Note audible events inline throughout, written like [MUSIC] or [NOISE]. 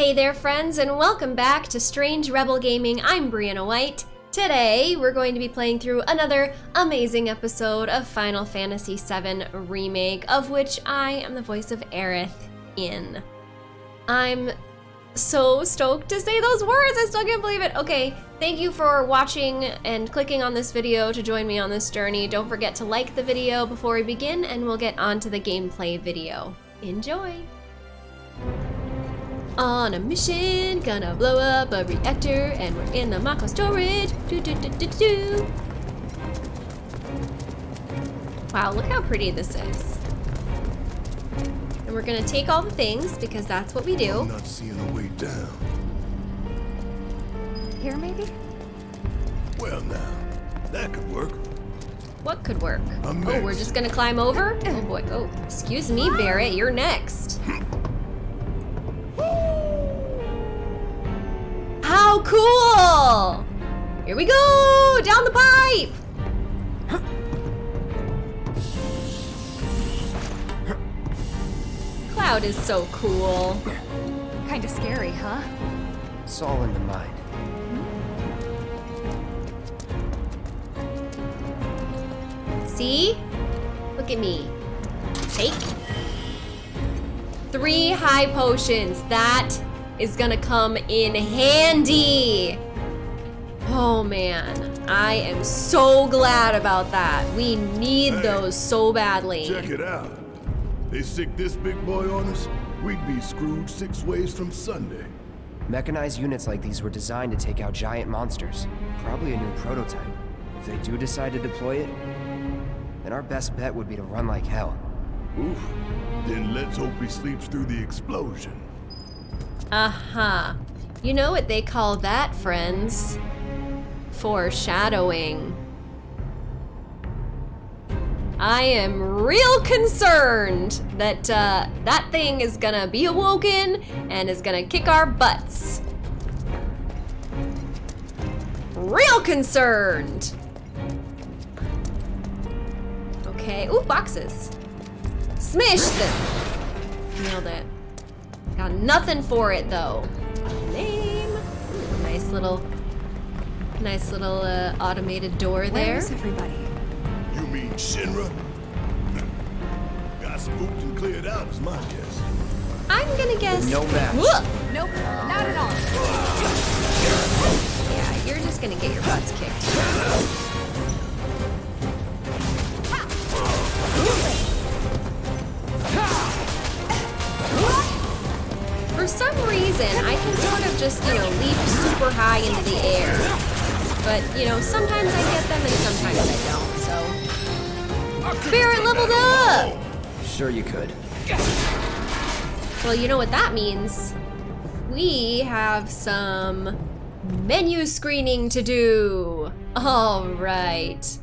Hey there, friends, and welcome back to Strange Rebel Gaming. I'm Brianna White. Today, we're going to be playing through another amazing episode of Final Fantasy VII Remake, of which I am the voice of Aerith in. I'm so stoked to say those words, I still can't believe it. Okay, thank you for watching and clicking on this video to join me on this journey. Don't forget to like the video before we begin, and we'll get on to the gameplay video. Enjoy! On a mission, gonna blow up a reactor, and we're in the Mako storage. Do, do, do, do, do. Wow, look how pretty this is. And we're gonna take all the things because that's what we do. I'm not seeing a way down. Here, maybe? Well, now, that could work. What could work? I'm Oh, we're just gonna climb over? Oh boy. Oh, excuse me, Barret. You're next. How cool! Here we go! Down the pipe! Cloud is so cool. Kinda scary, huh? It's all in the mind. See? Look at me. Take. Three high potions. That is gonna come in handy. Oh man, I am so glad about that. We need Hey, those so badly. Check it out. They stick this big boy on us, we'd be screwed six ways from Sunday. Mechanized units like these were designed to take out giant monsters. Probably a new prototype. If they do decide to deploy it, then our best bet would be to run like hell. Oof. Then let's hope he sleeps through the explosion. Uh-huh. You know what they call that, friends? Foreshadowing. I am real concerned that uh, that thing is gonna be awoken and is gonna kick our butts. Real concerned. Okay. Ooh, boxes. Smash them. Nailed it. Got nothing for it though. Name. Ooh, nice little, nice little uh, automated door there. Where's everybody? You mean Shinra? Got spooked and cleared out is my guess. I'm gonna guess. No match. Whoa! Nope, not at all. Yeah, you're just gonna get your butts kicked. For some reason, I can sort of just, you know, leap super high into the air. But, you know, sometimes I get them and sometimes I don't, so. Spirit leveled up! Sure you could. Well, you know what that means. We have some menu screening to do. All right.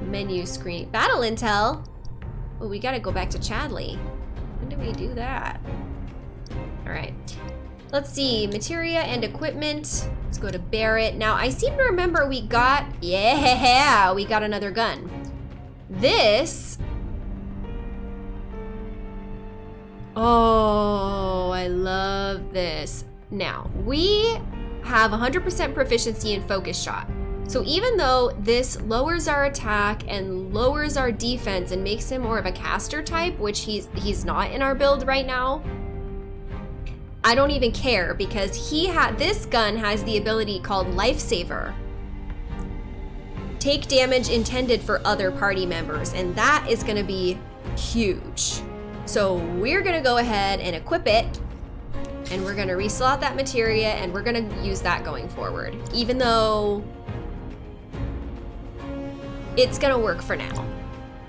Menu screen. Battle intel. We gotta go back to Chadley. When do we do that? All right. Let's see. Materia and equipment. Let's go to Barrett. Now, I seem to remember we got... Yeah, we got another gun. This Oh, I love this. Now, we have 100% proficiency in focus shot. So even though this lowers our attack and lowers our defense and makes him more of a caster type, which he's he's not in our build right now, I don't even care because he had this gun has the ability called lifesaver. Take damage intended for other party members, and that is going to be huge. So we're gonna go ahead and equip it and we're gonna reslot that materia and we're gonna use that going forward. Even though it's gonna work for now.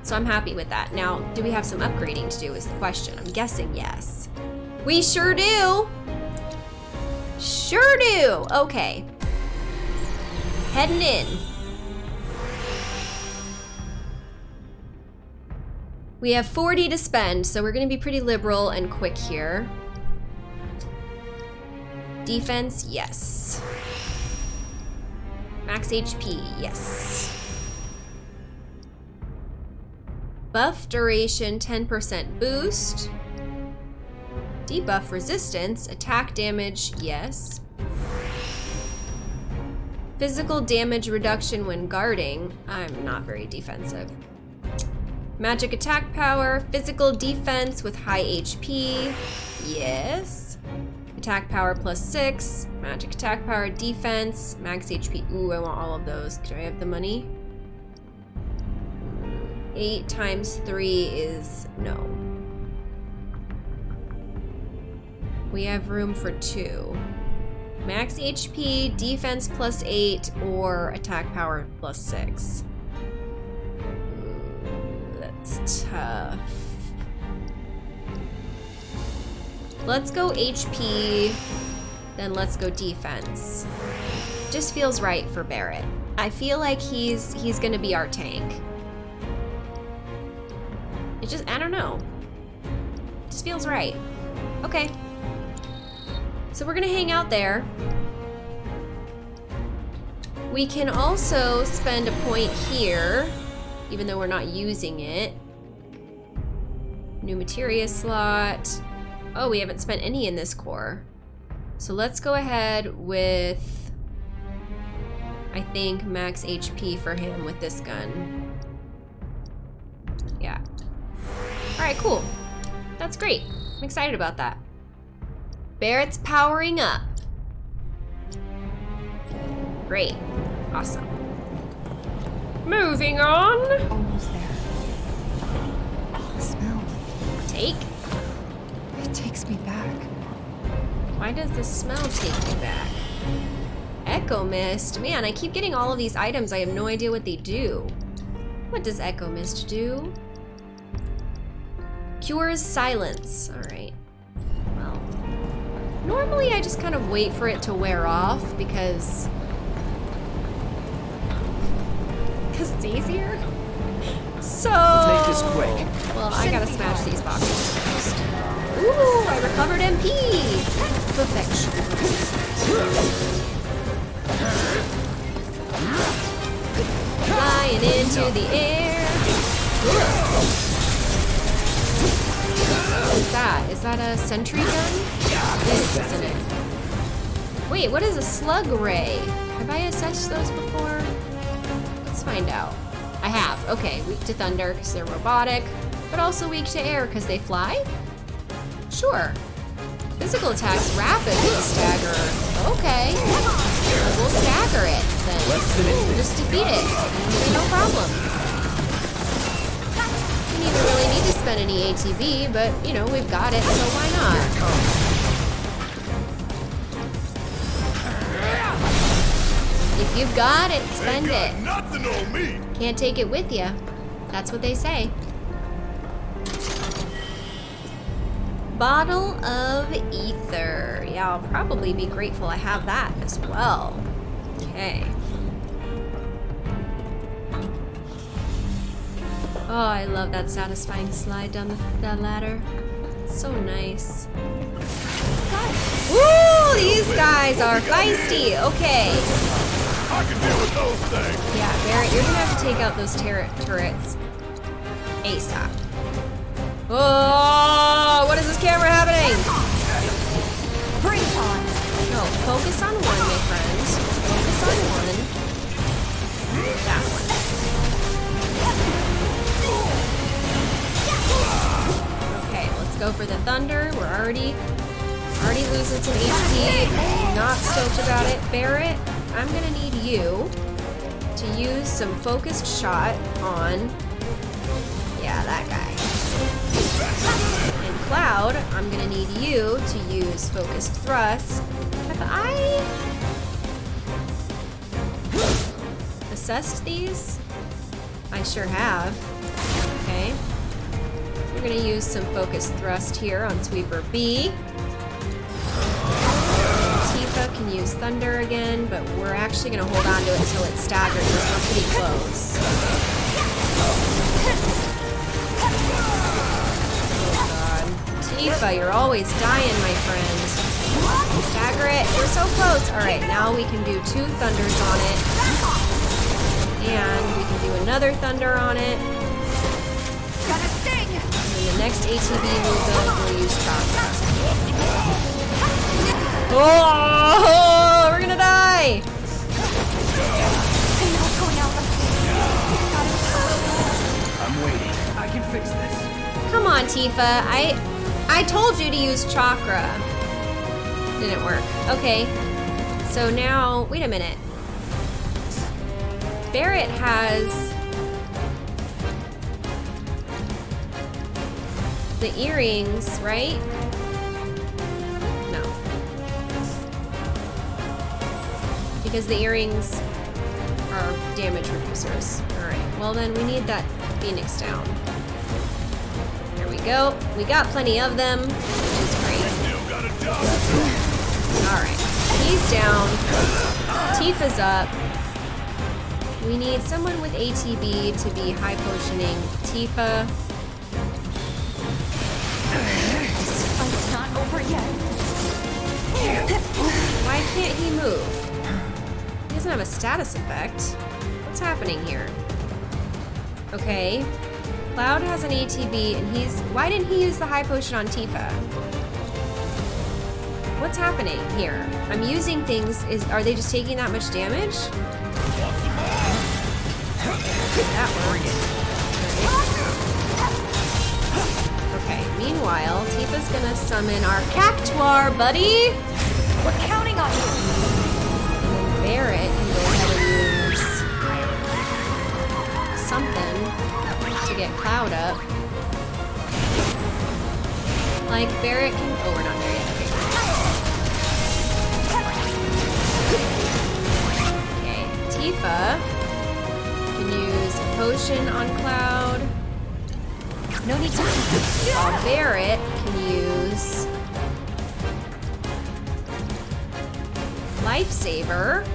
So I'm happy with that. Now, do we have some upgrading to do is the question. I'm guessing yes. We sure do. Sure do. Okay. Heading in. We have 40 to spend, so we're gonna be pretty liberal and quick here. Defense, yes. Max HP, yes. Buff duration, 10% boost. Debuff resistance, attack damage, yes. Physical damage reduction when guarding. I'm not very defensive. Magic attack power, physical defense with high HP, yes. Attack power plus six, magic attack power, defense, max HP. Ooh, I want all of those. Do I have the money? Eight times three is no. We have room for two. Max HP, defense plus 8, or attack power plus 6. Ooh, That's tough. Let's go HP, then let's go defense. Just feels right for Barret. I feel like he's he's gonna be our tank. It just I don't know. Just feels right. Okay. So we're gonna hang out there. We can also spend a point here, even though we're not using it. New materia slot. Oh, we haven't spent any in this core. So let's go ahead with, I think, max HP for him with this gun. Yeah. All right, cool. That's great. I'm excited about that. Barret's powering up. Great. Awesome. Moving on. Almost there. The smell. Take. It takes me back. Why does the smell take me back? Echo Mist. Man, I keep getting all of these items. I have no idea what they do. What does Echo Mist do? Cures silence. All right. Well, normally I just kind of wait for it to wear off because because it's easier. So Let's make this quick. Well, I gotta smash these boxes first. Ooh, I recovered MP. Perfection. Flying into the air. What is that? Is that a sentry gun? It is, isn't it? Wait, what is a slug ray? Have I assessed those before? Let's find out. I have. Okay, weak to thunder because they're robotic, but also weak to air because they fly? Sure. Physical attacks rapidly stagger. Okay. We'll stagger it then. Less than anything. Just defeat it. No problem. Didn't really need to spend any ATB, but you know, we've got it, so why not? If you've got it, spend Ain't it. nothing on me. Can't take it with you. That's what they say. Bottle of ether. Yeah, I'll probably be grateful I have that as well. Okay. Oh, I love that satisfying slide down the, the ladder. It's so nice. Woo! These guys are feisty. Okay. I can deal with those things. Yeah, Barret, you're gonna have to take out those turret turrets. ASAP. Oh, what is this camera happening? Bring on. No, focus on one, my friend. Focus on one. Hmm? That one. Let's go for the thunder. We're already already losing some HP. Not stoked about it. Barret, I'm gonna need you to use some focused shot on yeah, that guy. And Cloud, I'm gonna need you to use focused thrust. Have I assessed these? I sure have. Okay. We're gonna use some focus thrust here on Sweeper B. Tifa can use Thunder again, but we're actually gonna hold on to it until it staggers we're pretty close. Tifa, you're always dying, my friend. Stagger it. We're so close. Alright, now we can do two thunders on it. And we can do another thunder on it. Got a sting. And then the next movement, we'll use Chakra. Oh, we're gonna die! I'm not going out like this. Gotta I'm waiting. I can fix this. Come on, Tifa. I I told you to use chakra. Didn't work. Okay. So now, wait a minute. Barret has the earrings, right? No. Because the earrings are damage reducers. Alright, well then we need that phoenix down. There we go. We got plenty of them, which is great. Alright. He's down. Tifa's up. We need someone with ATB to be high potioning Tifa. Fight's not over yet. Why can't he move? He doesn't have a status effect. What's happening here? Okay. Cloud has an ATB and he's. Why didn't he use the high potion on Tifa? What's happening here? I'm using things. Is are they just taking that much damage? That worked. Meanwhile, Tifa's gonna summon our Cactuar, buddy. We're counting on you. Barret can go ahead and use something to get Cloud up. Like Barret can. Oh, we're not there yet. Okay. Okay. Tifa can use a potion on Cloud. No need to. While Barret can use Lifesaver.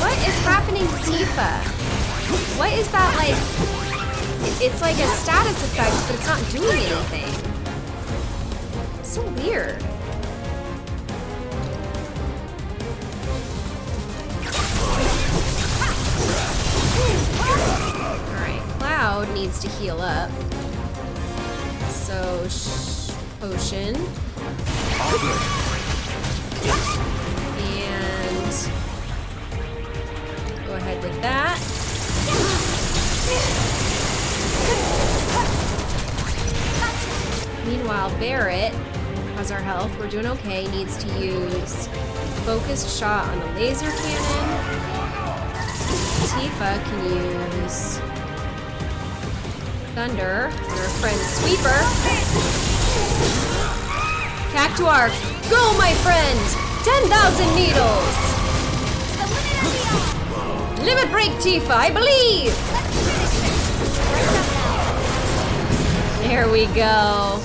What is happening to Tifa? What is that like? It's like a status effect, but it's not doing anything. It's so weird. Cloud needs to heal up. So, potion. And go ahead with that. Meanwhile, Barret has our health. We're doing okay. Needs to use focused shot on the laser cannon. Tifa can use Thunder on our friend Sweeper. Cactuar, go my friend! 10,000 needles! Limit break, Tifa, I believe! There we go.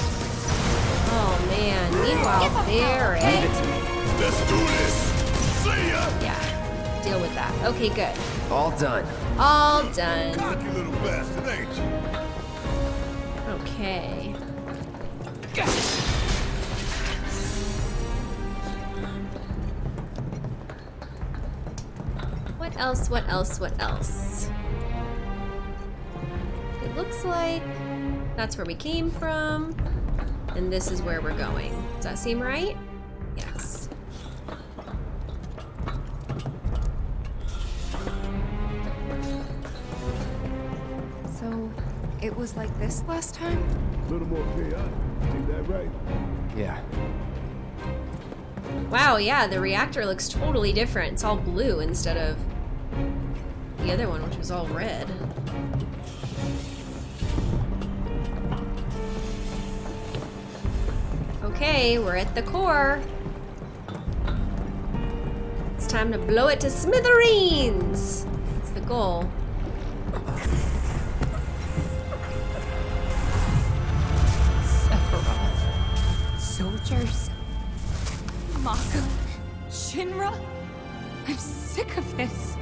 Oh man, meanwhile, Barret. Let's do this. See ya. Yeah, deal with that. Okay, good. All done. All done. Okay. What else? What else? What else? It looks like that's where we came from, and this is where we're going. Does that seem right? Was like this last time? A little more chaotic. Ain't that right? Yeah. Wow, yeah, the reactor looks totally different. It's all blue instead of the other one, which was all red. Okay, we're at the core. It's time to blow it to smithereens! That's the goal. Mako. Shinra. I'm sick of this.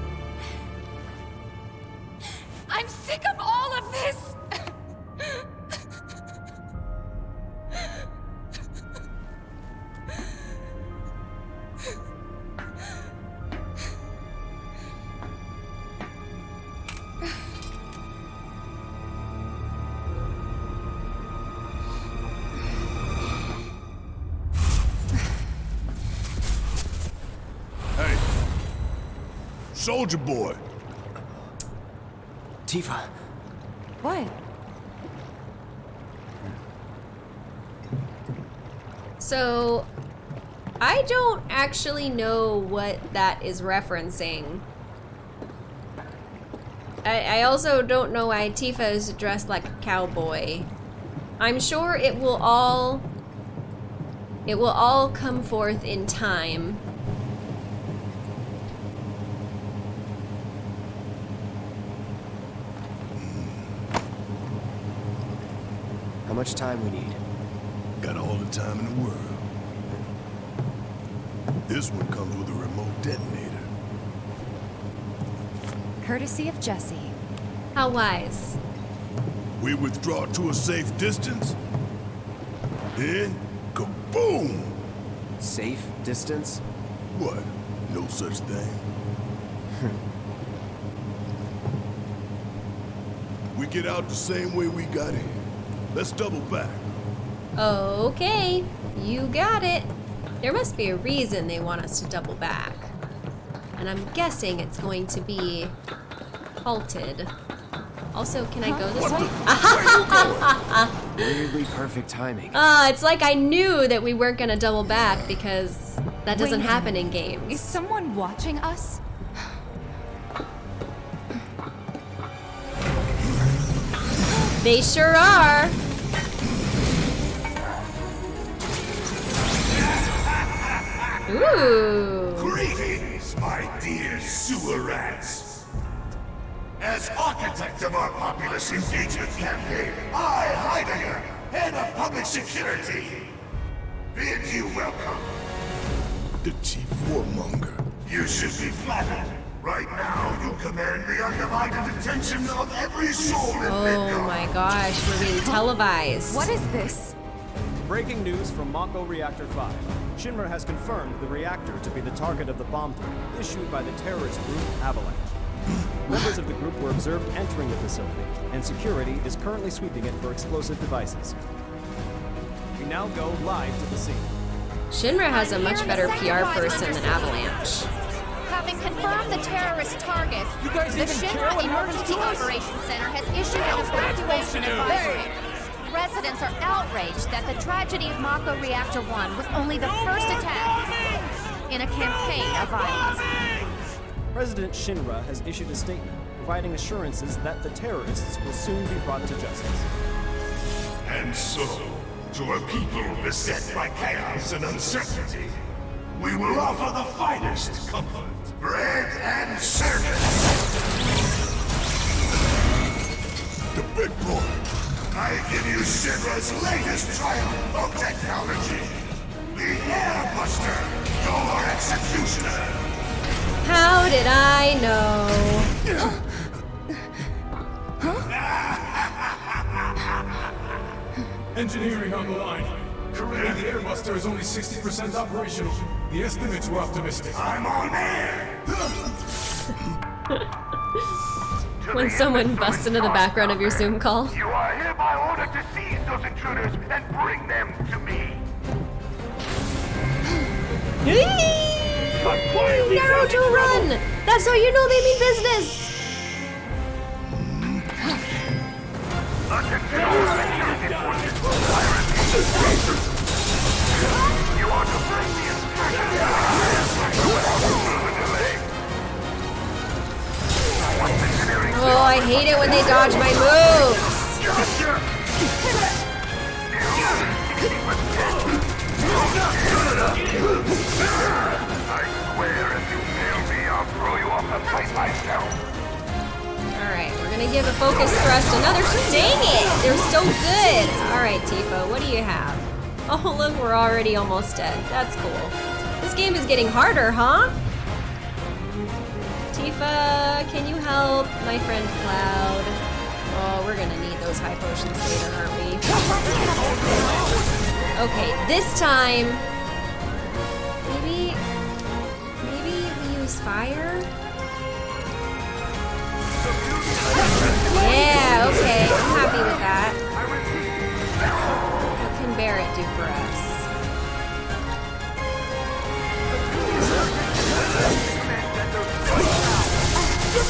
Soldier boy. Tifa, What? So, I don't actually know what that is referencing. I, I also don't know why Tifa is dressed like a cowboy. I'm sure it will all it will all come forth in time. how much time we need? Got all the time in the world. This one comes with a remote detonator. Courtesy of Jesse. How wise. We withdraw to a safe distance. Then, kaboom! Safe distance? What? No such thing. [LAUGHS] we get out the same way we got in. Let's double back. Okay, you got it. There must be a reason they want us to double back. And I'm guessing it's going to be halted. Also, can I go this way? Weirdly [LAUGHS] perfect timing. Uh, it's like I knew that we weren't gonna double back because that doesn't Wait happen in games. Is someone watching us? They sure are. Ooh. Greetings, my dear sewer rats. As architect of our populace engagement campaign, I, Heidegger, head of public security, bid you welcome. The chief warmonger. You should be flattered. Right now, you command the undivided attention of every soul in Oh Midgard. my gosh, we're being televised. What is this? Breaking news from Mako Reactor 5. Shinra has confirmed the reactor to be the target of the bomb threat issued by the terrorist group Avalanche. [GASPS] Members of the group were observed entering the facility, and security is currently sweeping it for explosive devices. We now go live to the scene. Shinra has a much better PR person than Avalanche. Having confirmed the terrorist target, the Shinra Emergency to? Operations Center has issued an evacuation advisory. Residents are outraged that the tragedy of Mako Reactor 1 was only the first attack in a campaign of violence. President Shinra has issued a statement providing assurances that the terrorists will soon be brought to justice. And so, to a people beset by chaos and uncertainty, we will offer the finest comfort, bread and service. The big boy. I give you Shinra's latest triumph of technology. The Airbuster, your executioner. How did I know? [LAUGHS] Engineering on the line. Currently, the Airbuster is only 60% operational. The estimates were optimistic. I'm on air. [LAUGHS] When someone busts into the background of your Zoom call. You are hereby ordered to seize those intruders and bring them to me. [GASPS] Naruto run! That's how you know they mean business! Attention all security forces. I repeat. You are to bring the instructions Oh, I hate it when they dodge my moves! Alright, we're gonna give a focus thrust another- Dang it! They're so good! Alright, Tifa, what do you have? Oh, look, we're already almost dead. That's cool. This game is getting harder, huh? Tifa, can you help my friend Cloud? Oh, we're gonna need those high potions later, aren't we? Okay, this time... Maybe... Maybe we use fire? Yeah, okay, I'm happy with that. What can Barret do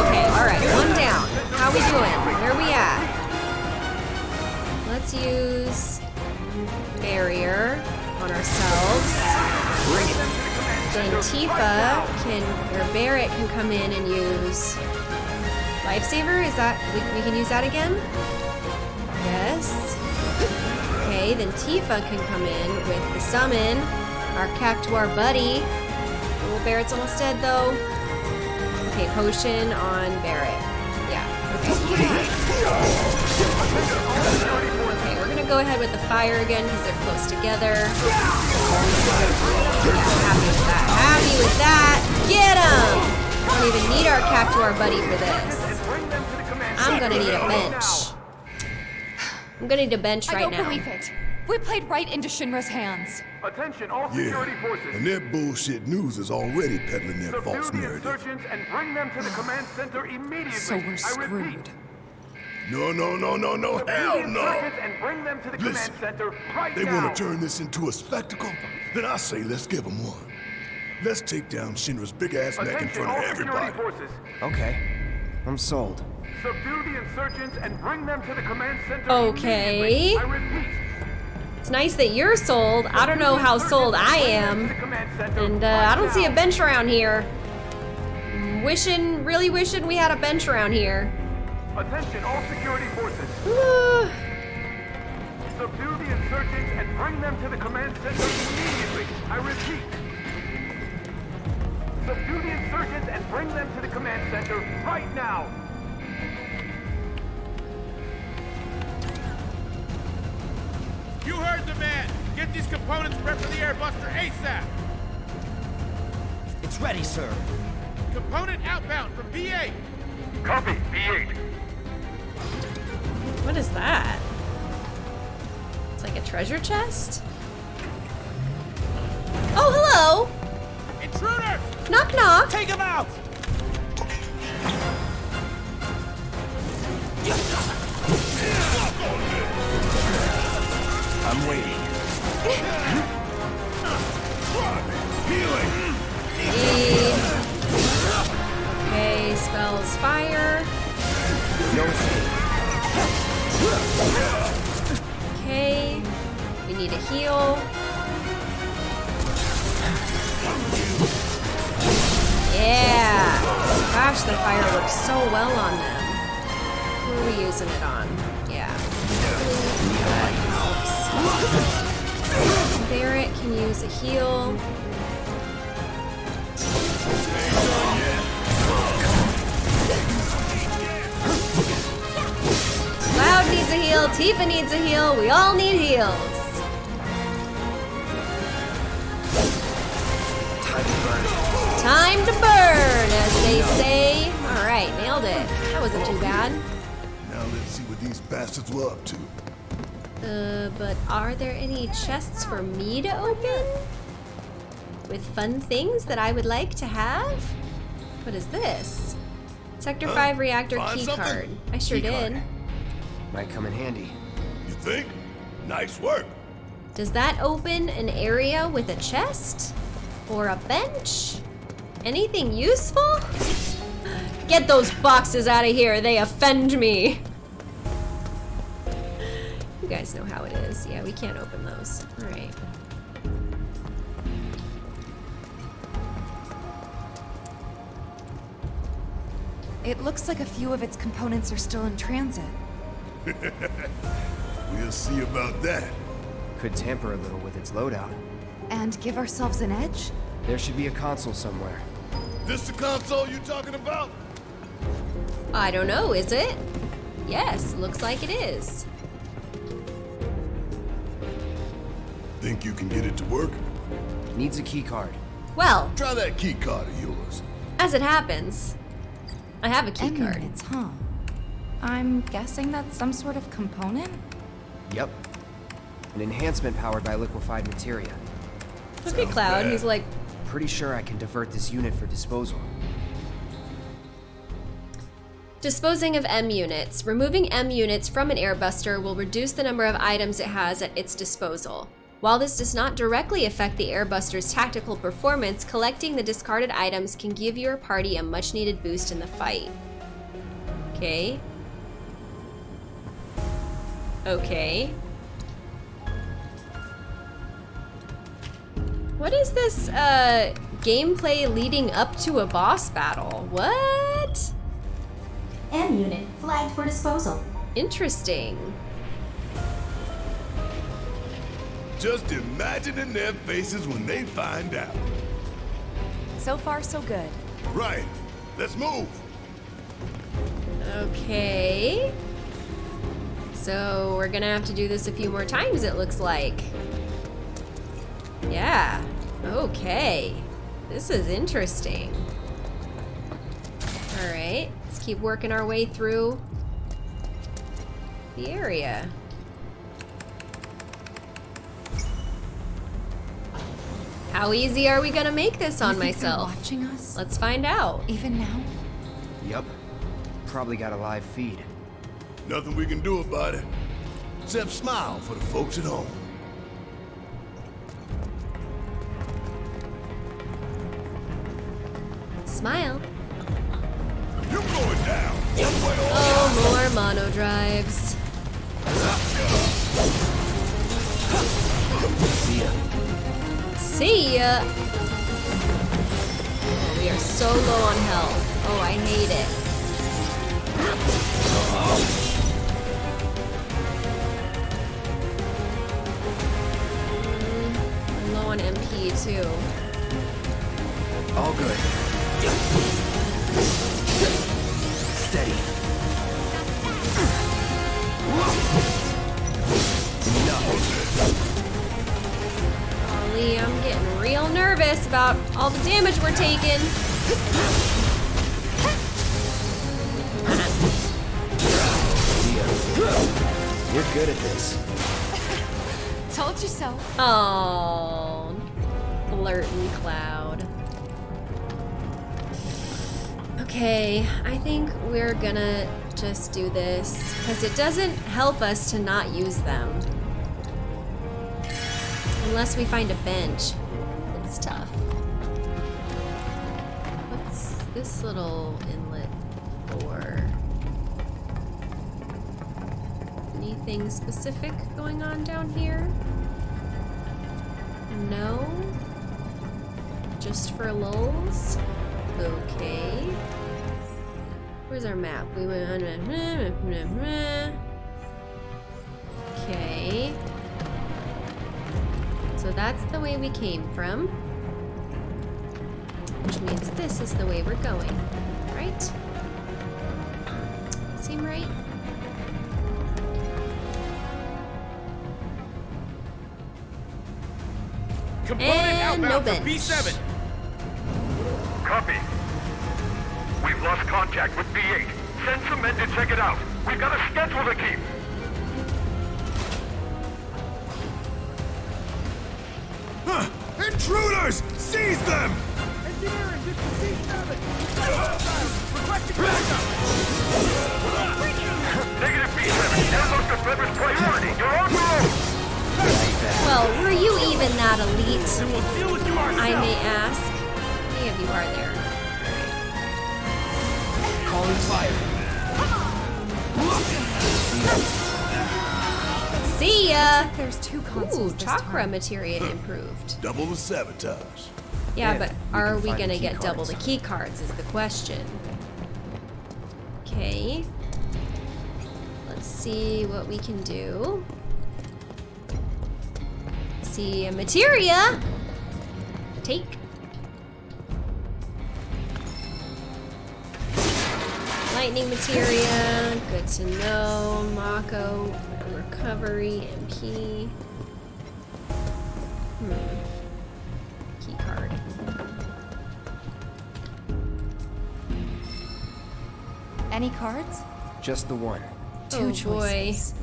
Okay, alright, one down. How we doing? Where are we at? Let's use barrier on ourselves. Then Tifa can, or Barret can come in and use Lifesaver. Is that, we, we can use that again? Yes. Okay, then Tifa can come in with the summon, our Cactuar buddy. Oh, Barret's almost dead though. Okay, potion on Barret. Yeah, okay. Okay, we're gonna go ahead with the fire again because they're close together. Yeah, happy with that. Happy with that. Get him! Don't even need our Cactuar buddy for this. I'm gonna need a bench. I'm gonna need a bench I right don't now. believe it. We played right into Shinra's hands. Attention all security Yeah, forces. and that bullshit news is already peddling their Subdue false the narrative. insurgents and bring them to the command center immediately. So we're screwed. No, no, no, no, no, subdue hell the no! and bring them to the Listen, command center right They now. want to turn this into a spectacle? Then I say let's give them one. Let's take down Shinra's big ass neck in front of everybody. forces. Okay. I'm sold. Subdue the insurgents and bring them to the command center Okay. immediately. I repeat. It's nice that you're sold. I don't know how sold I am. And uh, I don't see a bench around here. Wishing, really wishing we had a bench around here. Attention all security forces. Uh, [SIGHS] Subdue the insurgents and bring them to the command center immediately. I repeat. Subdue the insurgents and bring them to the command center right now. You heard the man! Get these components prepped for the airbuster ASAP! It's ready, sir. Component outbound from B8! Copy, B8. what is that? It's like a treasure chest? Oh, hello! Intruder! Knock knock! Take him out! I'm waiting. E. Okay, spells fire. No escape. Okay. We need a heal. Yeah! Gosh, the fire works so well on them. Who are we using it on? Yeah. Barrett can use a heal. Cloud needs a heal, Tifa needs a heal, we all need heals. Time to burn, as they say. Alright, nailed it. That wasn't too bad. Now let's see what these bastards were up to. Uh, but are there any chests for me to open? With fun things that I would like to have? What is this? Sector 5 reactor Find key something? card. I sure Key did. card. Might come in handy. You think? Nice work. Does that open an area with a chest? Or a bench? Anything useful? [GASPS] Get those boxes out of here, they offend me. You guys know how it is. Yeah, we can't open those. Alright. It looks like a few of its components are still in transit. [LAUGHS] We'll see about that. Could tamper a little with its loadout. And give ourselves an edge? There should be a console somewhere. This the console you talking about? I don't know, is it? Yes, looks like it is. Think you can get it to work? Needs a key card. Well, Try that key card of yours. as it happens, I have a key card. Emulates, huh? I'm guessing that's some sort of component? Yep. An enhancement powered by liquefied materia. Look at Cloud. He's like, Pretty sure I can divert this unit for disposal. Disposing of M units. Removing M units from an airbuster will reduce the number of items it has at its disposal. While this does not directly affect the airbuster's tactical performance, collecting the discarded items can give your party a much needed boost in the fight. Okay. Okay. What is this uh, gameplay leading up to a boss battle? What? M unit flagged for disposal. Interesting. Just imagining their faces when they find out. So far, so good. Right. Let's move. Okay. So we're gonna have to do this a few more times, it looks like. Yeah. Okay. This is interesting. Alright, let's keep working our way through the area. How easy are we gonna make this on You think they're myself? watching us? Let's find out. Even now? Yup. Probably got a live feed. Nothing we can do about it. Except smile for the folks at home. Smile. You going down. One way or Oh, more mono drives. See ya. See ya. Oh, we are so low on health. Oh, I hate it. Mm, I'm low on MP too. All good. Steady. Golly, I'm getting real nervous about all the damage we're taking. See ya. You're good at this. Told you so. Oh, flirting cloud. Okay, I think we're gonna just do this because it doesn't help us to not use them. Unless we find a bench. It's tough. What's this little inlet for? Anything specific going on down here? No? Just for lulz? Okay. Where's our map? We went [LAUGHS] Okay. So that's the way we came from. Which means this is the way we're going. Right? Seem right? Component And no outbound to bench. B7. Copy. We've lost contact with B8. Send some men to check it out. We've got a schedule to keep. Intruders! Seize them! Engineering, this is B7. Requesting backup. Negative B7. Airlock delivers priority. You're on your own. Well, were you even that elite? We'll deal with you ourselves. I may ask. Many of you are there. Calling fire. See ya! There's two Ooh, consoles this chakra time. materia improved. Double the sabotage. Yeah, And but we are we gonna key get double the key cards is the question. Okay. Let's see what we can do. See a materia. Take. Lightning materia, good to know. Mako, recovery, MP. Hmm. Key card. Any cards? Just the one. Two Oh, boy. choices.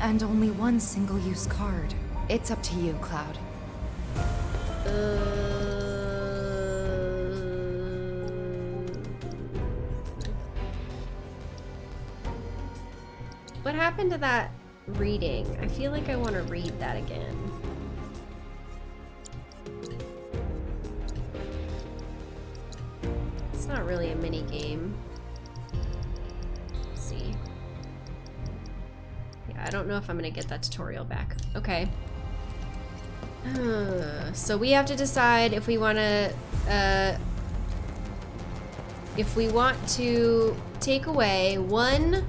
And only one single-use card. It's up to you, Cloud. What happened to that reading? I feel like I want to read that again. It's not really a mini game. Let's see. Yeah, I don't know if I'm gonna get that tutorial back. Okay. so we have to decide if we want to, uh, if we want to take away one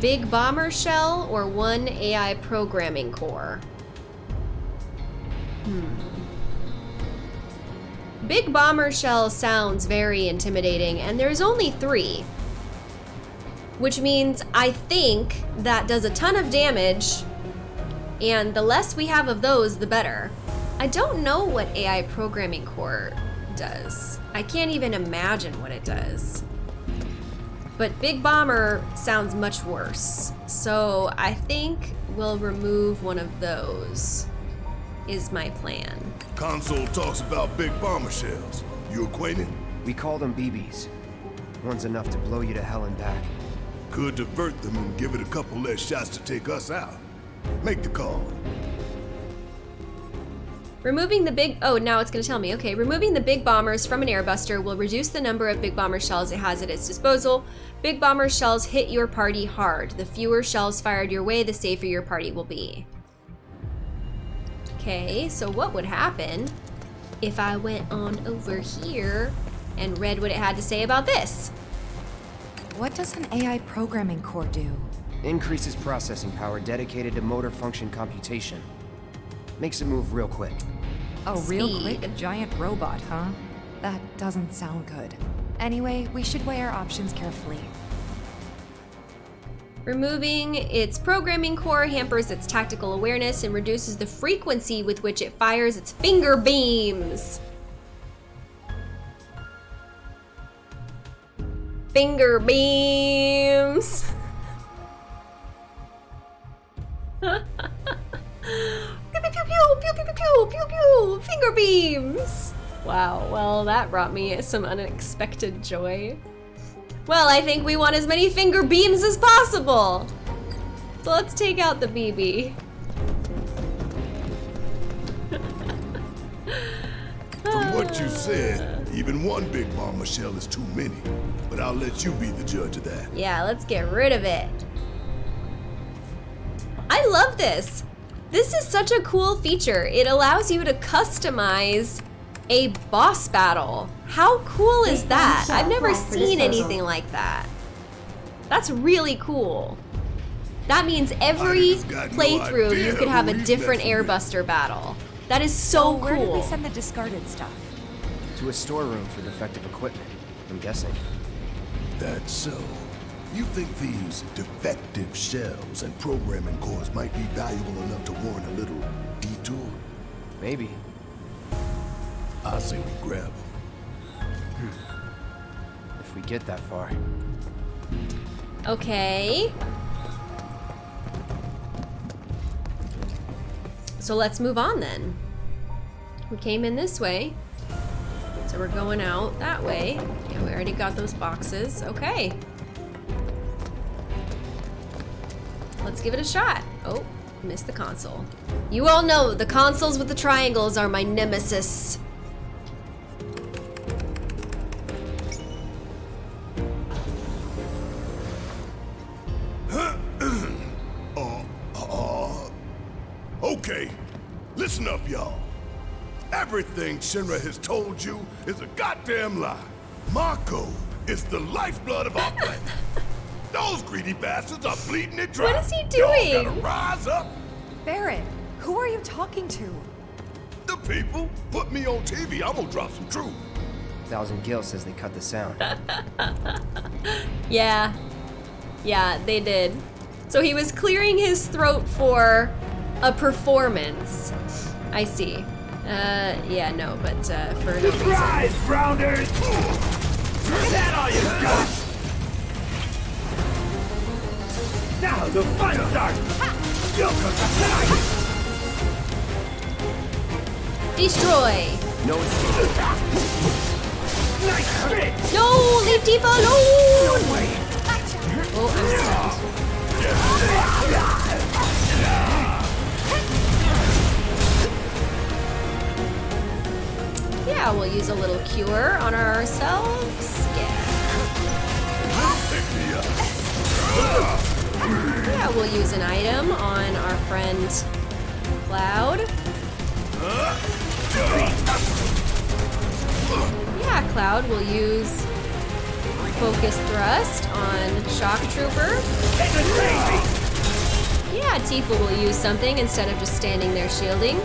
big bomber shell or one AI programming core. Hmm. Big bomber shell sounds very intimidating, and there's only three. Which means I think that does a ton of damage, and the less we have of those, the better. I don't know what AI programming core does. I can't even imagine what it does. But Big Bomber sounds much worse. So I think we'll remove one of those, is my plan. Console talks about big bomber shells. You acquainted? We call them BBs. One's enough to blow you to hell and back. Could divert them and give it a couple less shots to take us out. Make the call. Removing the big, oh, now it's gonna tell me, okay. Removing the big bombers from an airbuster will reduce the number of big bomber shells it has at its disposal. Big bomber shells hit your party hard. The fewer shells fired your way, the safer your party will be. Okay, so what would happen if I went on over here and read what it had to say about this? What does an AI programming core do? Increases processing power dedicated to motor function computation. Makes it move real quick. A real Speed. quick giant robot, huh? That doesn't sound good. Anyway, we should weigh our options carefully. Removing its programming core hampers its tactical awareness and reduces the frequency with which it fires its finger beams. Finger beams. [LAUGHS] pew, pew, pew, pew, pew, pew, pew, pew, pew, finger beams. Wow, well, that brought me some unexpected joy. Well, I think we want as many finger beams as possible. So let's take out the BB. From what you ah. said, even one big bomber shell is too many. But I'll let you be the judge of that. Yeah, let's get rid of it. I love this. This is such a cool feature. It allows you to customize a boss battle. How cool is that? I've never seen anything like that. That's really cool. That means every just got no playthrough you could have a different messing with. airbuster battle. That is so Where did we send the discarded stuff? To a storeroom for defective equipment, I'm guessing. That's so. You think these defective shells and programming cores might be valuable enough to warrant a little detour? Maybe. I say we grab them. Hmm. If we get that far. Okay. So let's move on then. We came in this way. So we're going out that way. Yeah, we already got those boxes. Okay. Let's give it a shot. Oh, missed the console. You all know the consoles with the triangles are my nemesis. [COUGHS] Okay, listen up, y'all. Everything Shinra has told you is a goddamn lie. Mako is the lifeblood of our planet. [LAUGHS] Those greedy bastards are bleeding it dry. What is he doing? Y'all doing? gotta rise up. Barret, who are you talking to? The people put me on TV. I'm gonna drop some truth. Thousand Gil says they cut the sound. [LAUGHS] Yeah. Yeah, they did. So he was clearing his throat for a performance. I see. Uh, yeah, no, but uh, for no reason. Surprise, Grounders! Is that all you got? Now the fun starts! You'll! Destroy! No escape. No! Leave Tifa alone! Oh, I'm stunned. Yeah, we'll use a little cure on ourselves. Yeah. Yeah, we'll use an item on our friend Cloud. Yeah, Cloud will use Focus Thrust on Shock Trooper. Yeah, Tifa will use something instead of just standing there shielding.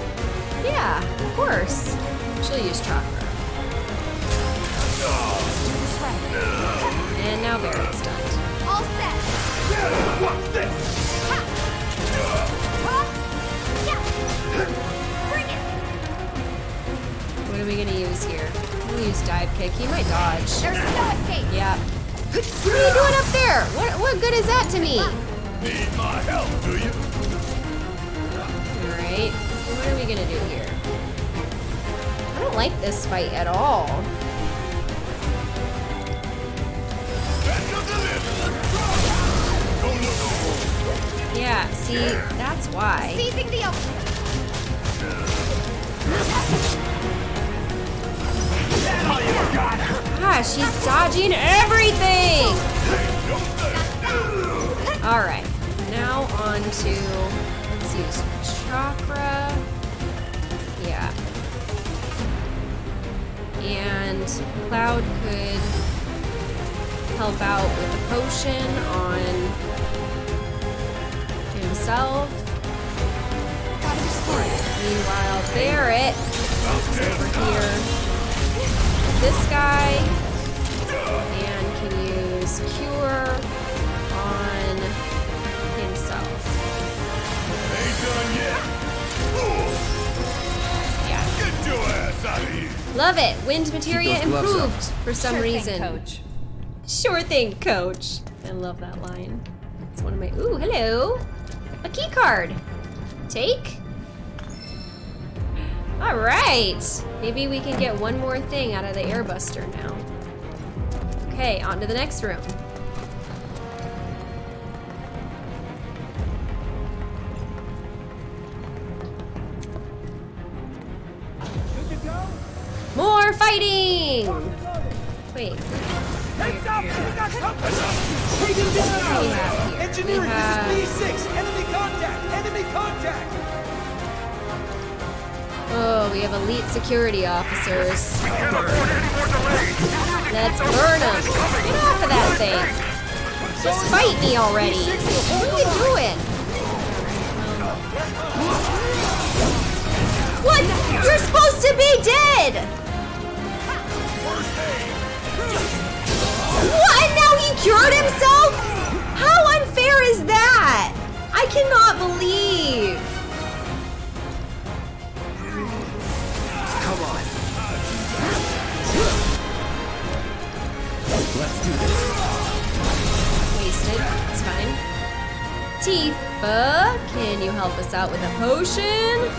Yeah, of course. She'll use Chakra. And now Barret's stunned. All set. What's this? Ha! Huh? Yeah. Bring it. What are we gonna use here? We'll use Dive Kick. He might dodge. There's no escape. Yeah. What are you doing up there? What, what good is that to me? Need my help, do you? Alright. What are we gonna do here? I don't like this fight at all. Yeah, see, that's why. Seizing the. Gosh, ah, she's dodging everything! Alright, now on to, let's use chakra. Yeah. And Cloud could help out with a potion on himself. Meanwhile, Barret is over here this guy and can use cure on himself. Ain't done yet. Yeah. Get your ass out of here. Love it. Wind materia those gloves improved for some Sure thing, reason. Coach. Sure thing, coach. I love that line. It's one of my Ooh, hello. A key card. Take. All right. Maybe we can get one more thing out of the airbuster now. Okay, on to the next room. More fighting! Wait. What do we have here? Engineering, have... this is B6. Enemy contact. Enemy contact. Oh, we have elite security officers. Let's burn them. Get off of that thing. Just fight me already. What are you doing? What? You're supposed to be dead! What? And now he cured himself? How unfair is that? I cannot believe. Come on. Let's do this. Wasted. It's fine. Tifa, can you help us out with a potion?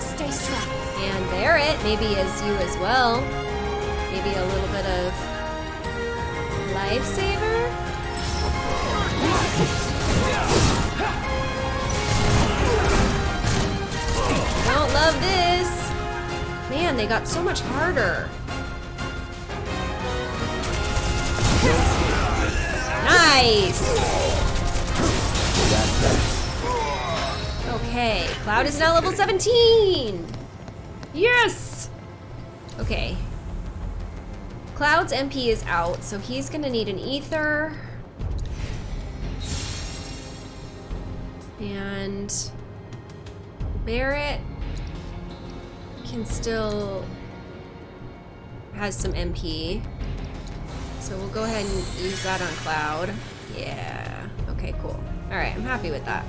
Stay strong. And Barret, maybe as you as well. Maybe a little bit of lifesaver? Don't love this. Man, they got so much harder. Nice. Okay, Cloud is now level 17. Yes. Okay. Cloud's MP is out, so he's gonna need an ether. And Barret can still has some MP. So we'll go ahead and use that on Cloud. Yeah. Okay, cool. All right, I'm happy with that.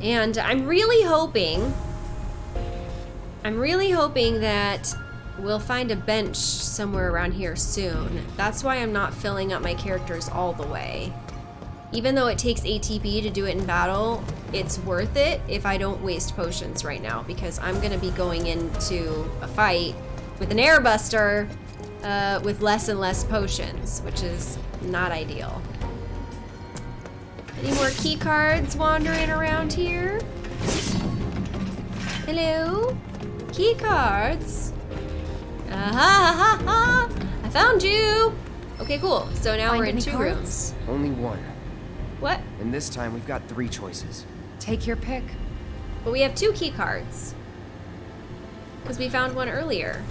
And I'm really hoping, I'm really hoping that we'll find a bench somewhere around here soon. That's why I'm not filling up my characters all the way. Even though it takes ATB to do it in battle, it's worth it if I don't waste potions right now because I'm gonna be going into a fight with an airbuster uh, with less and less potions, which is not ideal. Any more key cards wandering around here? Hello? Key cards? Ah ha ha ha! I found you! Okay, cool. So now Find we're in two cards? rooms. Only one. What? And this time we've got three choices. Take your pick. But we have two key cards. Because we found one earlier.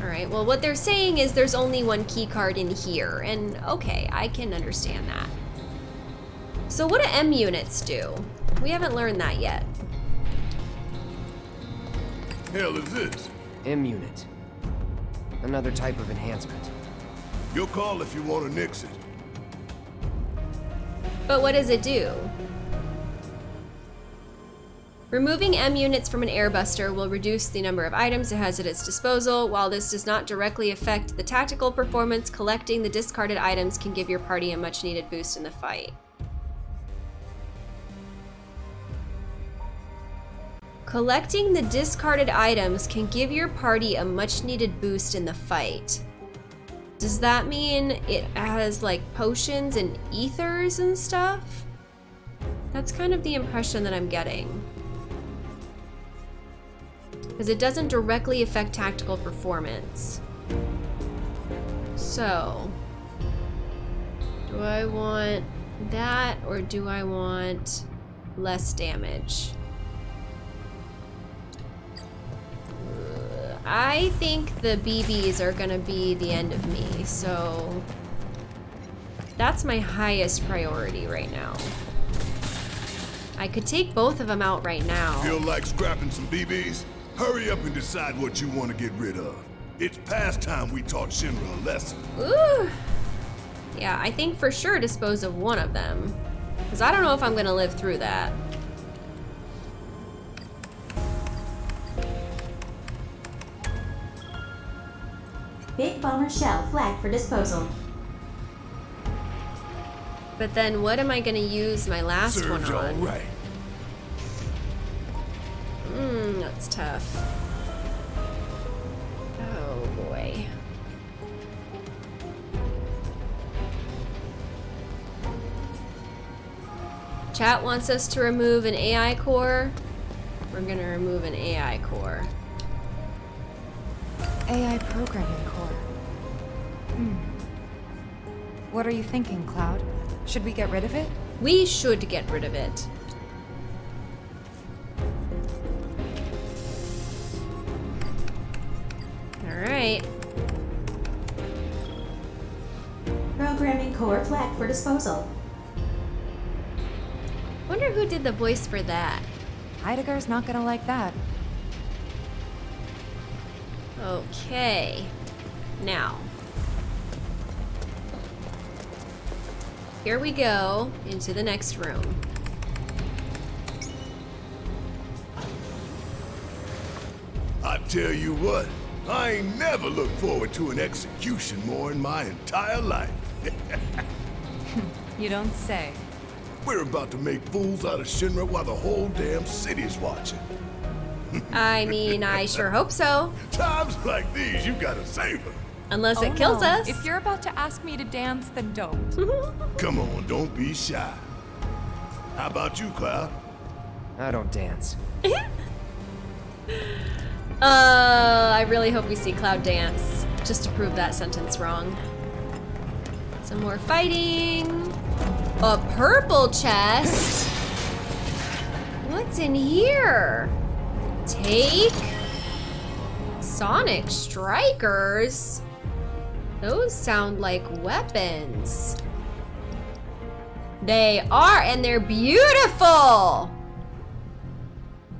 Alright, well what they're saying is there's only one key card in here, and okay, I can understand that. So what do M units do? We haven't learned that yet. Hell is this? M unit. Another type of enhancement. Your call if you want to nix it. But what does it do? Removing M units from an airbuster will reduce the number of items it has at its disposal. While this does not directly affect the tactical performance, collecting the discarded items can give your party a much needed boost in the fight. Collecting the discarded items can give your party a much needed boost in the fight. Does that mean it has like potions and ethers and stuff? That's kind of the impression that I'm getting. Because it doesn't directly affect tactical performance. So, do I want that or do I want less damage? I think the BBs are gonna be the end of me, so that's my highest priority right now. I could take both of them out right now. Feel like scrapping some BBs? Hurry up and decide what you want to get rid of. It's past time we taught Shinra a lesson. Ooh. Yeah, I think for sure dispose of one of them. Because I don't know if I'm going to live through that. Big Bomber Shell flagged for disposal. But then what am I going to use my last Serves one on? right. Mmm, that's tough. Oh boy. Chat wants us to remove an AI core. We're gonna remove an AI core. AI programming core. What are you thinking, Cloud? Should we get rid of it? We should get rid of it. Alright. Programming core flagged for disposal. Wonder who did the voice for that. Heidegger's not gonna like that. Okay. Now. Here we go into the next room. I tell you what, I ain't never looked forward to an execution more in my entire life. You don't say. We're about to make fools out of Shinra while the whole damn city's watching. I mean, I sure hope so. [LAUGHS] Times like these, you gotta savor. Unless Oh, it kills no. us. If you're about to ask me to dance, then don't. [LAUGHS] Come on, don't be shy. How about you, Cloud? I don't dance. [LAUGHS] Uh, I really hope we see Cloud dance, just to prove that sentence wrong. Some more fighting. A purple chest. What's in here? Take. Sonic Strikers. Those sound like weapons. They are, and they're beautiful.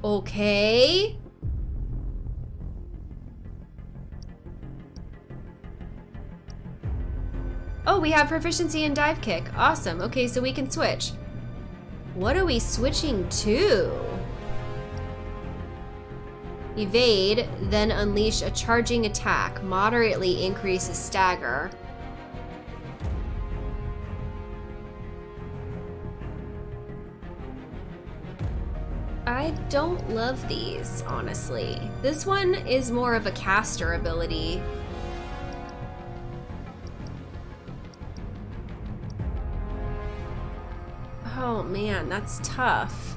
Okay. Oh, we have proficiency in dive kick. Awesome. Okay, so we can switch. What are we switching to? Evade, then unleash a charging attack. Moderately increases stagger. I don't love these, honestly. This one is more of a caster ability. Oh man, that's tough.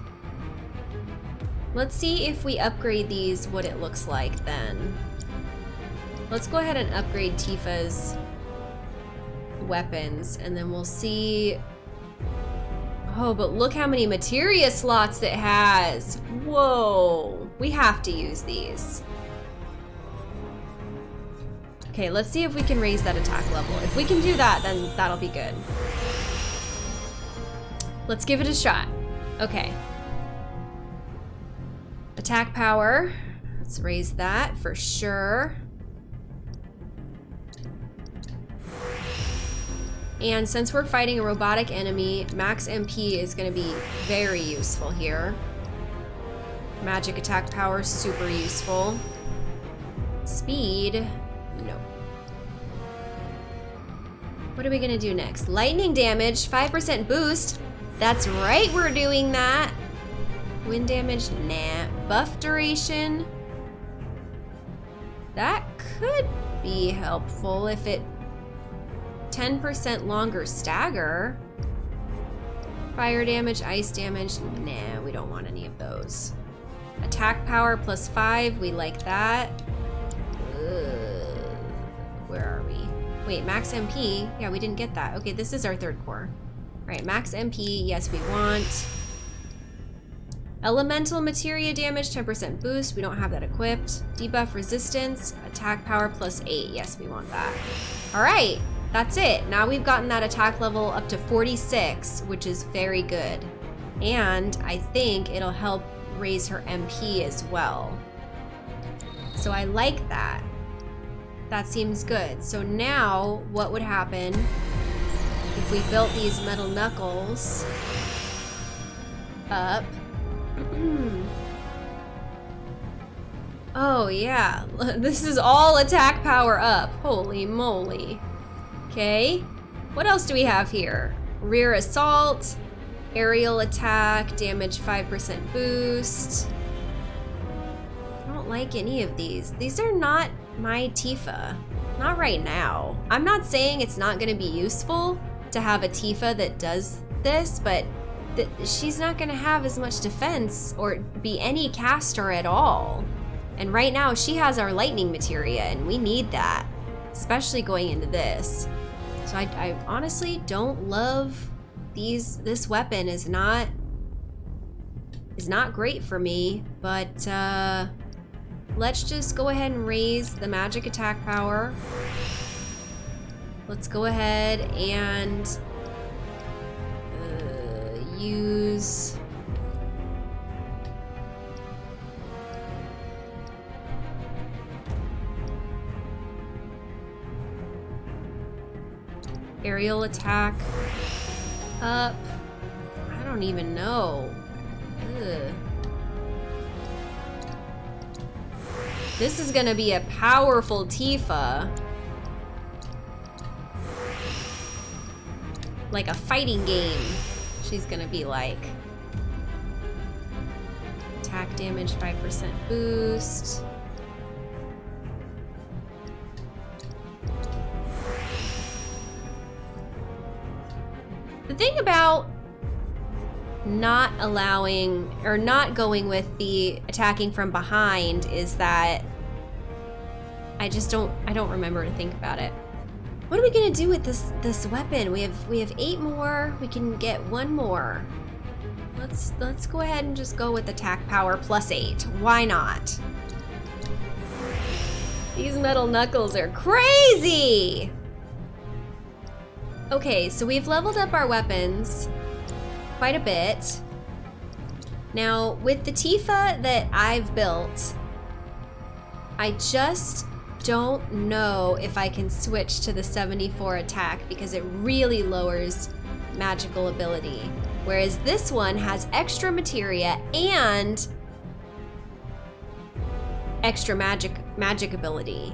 Let's see if we upgrade these, what it looks like then. Let's go ahead and upgrade Tifa's weapons, and then we'll see... Oh, but look how many materia slots it has! Whoa! We have to use these. Okay, let's see if we can raise that attack level. If we can do that, then that'll be good. Let's give it a shot. Okay. Attack power. Let's raise that for sure. And since we're fighting a robotic enemy, max MP is going to be very useful here. Magic attack power, super useful. Speed, no. What are we going to do next? Lightning damage, 5% boost. That's right, we're doing that. Wind damage, nah. Buff duration. That could be helpful if it 10% longer stagger. Fire damage, ice damage, nah, we don't want any of those. Attack power plus five, we like that. Ugh. Where are we? Wait, max MP, yeah, we didn't get that. Okay, this is our third core. All right, max MP, yes, we want. Elemental materia damage, 10% boost. We don't have that equipped. Debuff resistance, attack power plus 8. Yes, we want that. All right, that's it. Now we've gotten that attack level up to 46, which is very good. And I think it'll help raise her MP as well. So I like that. That seems good. So now what would happen if we built these metal knuckles up? Hmm. oh yeah, [LAUGHS] this is all attack power up. Holy moly. Okay, what else do we have here? Rear assault, aerial attack, damage 5% boost. I don't like any of these. These are not my Tifa. Not right now. I'm not saying it's not going to be useful to have a Tifa that does this, but th she's not going to have as much defense or be any caster at all. And right now she has our lightning materia and we need that, especially going into this. So I, I honestly don't love these, this weapon is not, is not great for me, but uh, let's just go ahead and raise the magic attack power. Let's go ahead and use... Aerial attack up. I don't even know. Ugh. This is gonna be a powerful Tifa. Like a fighting game, she's gonna be like. Attack damage, 5% boost. The thing about not allowing or not going with the attacking from behind is that I just don't I don't remember to think about it. What are we gonna do with this this weapon? We have we have eight more. We can get one more. Let's let's go ahead and just go with attack power plus eight. Why not? These metal knuckles are crazy! Okay, so we've leveled up our weapons quite a bit. Now, with the Tifa that I've built, I just don't know if I can switch to the 74 attack because it really lowers magical ability. Whereas this one has extra materia and extra magic magic ability.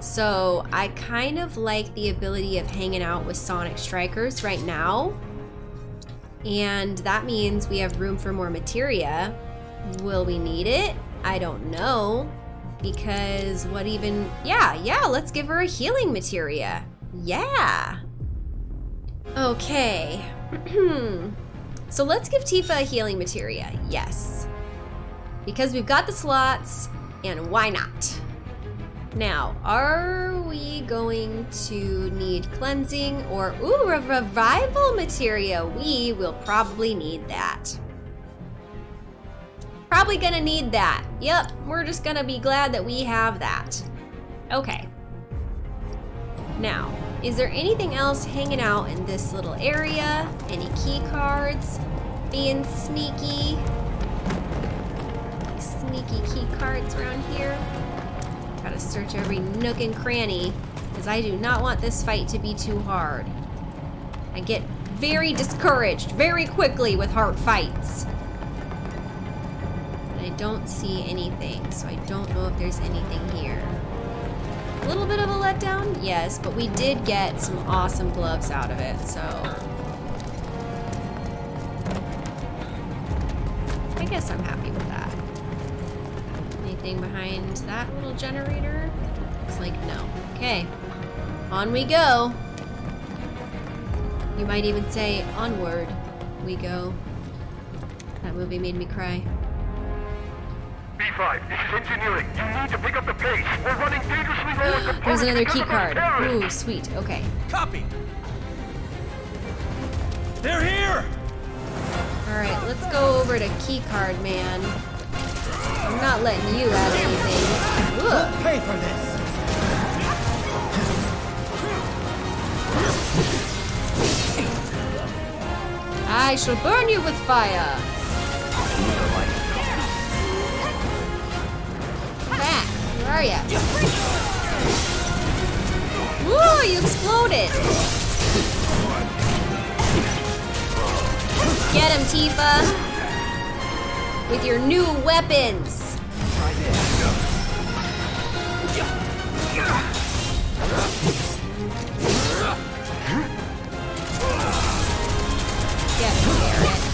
So I kind of like the ability of hanging out with Sonic Strikers right now. And that means we have room for more materia. Will we need it? I don't know. Because what even... Yeah, yeah, let's give her a healing materia. Yeah. Okay. [CLEARS THROAT] so let's give Tifa a healing materia. Yes. Because we've got the slots, and why not? Now, are we going to need cleansing or, ooh, revival materia? We will probably need that. Probably gonna need that. Yep, we're just gonna be glad that we have that. Okay. Now, is there anything else hanging out in this little area? Any key cards? Being sneaky? Sneaky key cards around here? Gotta search every nook and cranny, because I do not want this fight to be too hard. I get very discouraged very quickly with hard fights. I don't see anything, so I don't know if there's anything here. A little bit of a letdown, yes, but we did get some awesome gloves out of it, so... I guess I'm happy with that. Anything behind that little generator? Looks like no. Okay, on we go. You might even say, onward we go. That movie made me cry. B5, this is engineering. You need to pick up the pace. We're running dangerously low on [GASPS] There's another because key card. Ooh, sweet. Okay. Copy. They're here. All right, let's go over to key card man. I'm not letting you out of anything. Ugh. Pay for this. I shall burn you with fire. Where are ya? Woo! You exploded. Get him, Tifa. With your new weapons. Get him, Barret.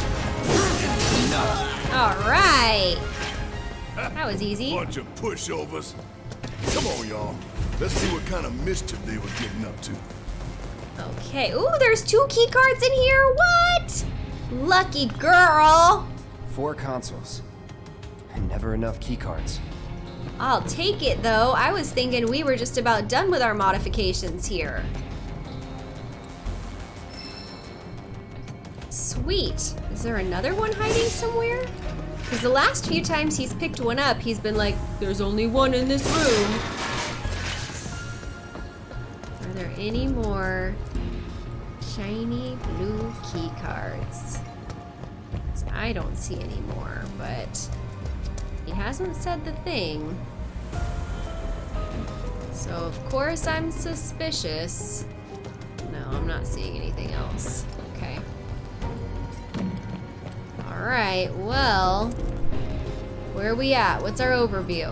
All right. That was easy. Bunch of pushovers. Come on, y'all. Let's see what kind of mischief they were getting up to. Okay. Ooh, there's two key cards in here. What? Lucky girl. Four consoles. And never enough keycards. I'll take it though. I was thinking we were just about done with our modifications here. Sweet. Is there another one hiding somewhere? Because the last few times he's picked one up, he's been like, there's only one in this room. Are there any more shiny blue key cards? I don't see any more, but he hasn't said the thing. So of course I'm suspicious. No, I'm not seeing anything else. Alright, well. Where are we at? What's our overview?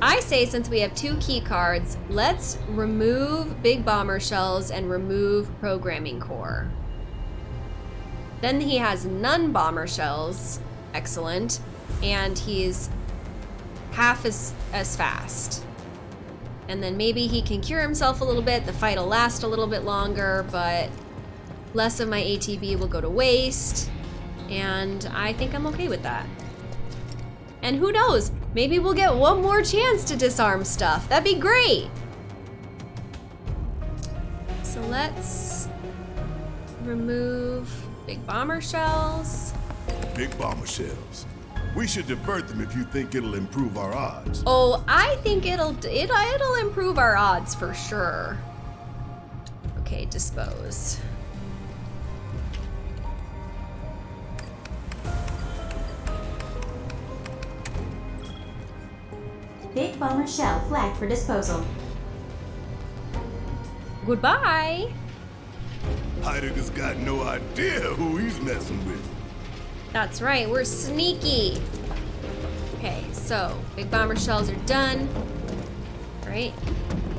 I say since we have two key cards, let's remove big bomber shells and remove programming core. Then he has none bomber shells, excellent, and he's half as as fast. And then maybe he can cure himself a little bit, the fight will last a little bit longer, but less of my ATB will go to waste, and I think I'm okay with that. And who knows, maybe we'll get one more chance to disarm stuff. That'd be great. So let's remove big bomber shells. Big bomber shells. We should divert them if you think it'll improve our odds. Oh, I think it'll it, it'll improve our odds for sure. Okay, dispose. Big bomber shell flagged for disposal. Goodbye. Heidegger's got no idea who he's messing with. That's right, we're sneaky. Okay, so big bomber shells are done. Right?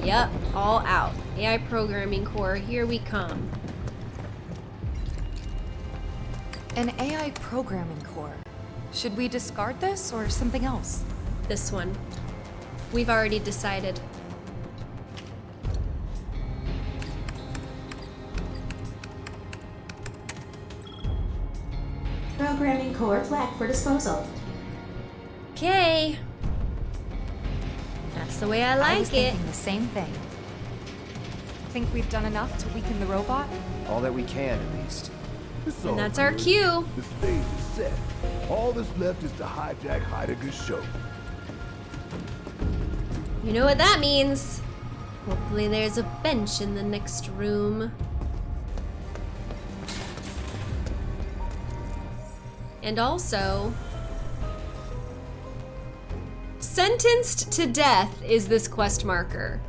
Yep, all out. AI programming core, here we come. An AI programming core. Should we discard this or something else? This one. We've already decided. Programming core flagged for disposal. Okay. That's the way I I was like it. thinking the same thing. Think we've done enough to weaken the robot? All that we can, at least. It's And all that's our cue. The stage is set. All that's left is to hijack Heidegger's show. You know what that means. Hopefully there's a bench in the next room. And also, sentenced to death is this quest marker.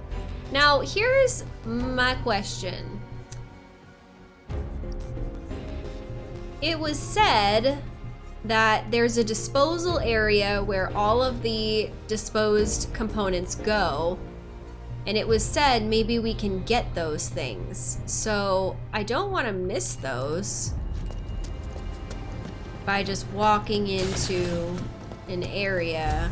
Now, here's my question. It was said that there's a disposal area where all of the disposed components go. And it was said maybe we can get those things. So I don't want to miss those by just walking into an area.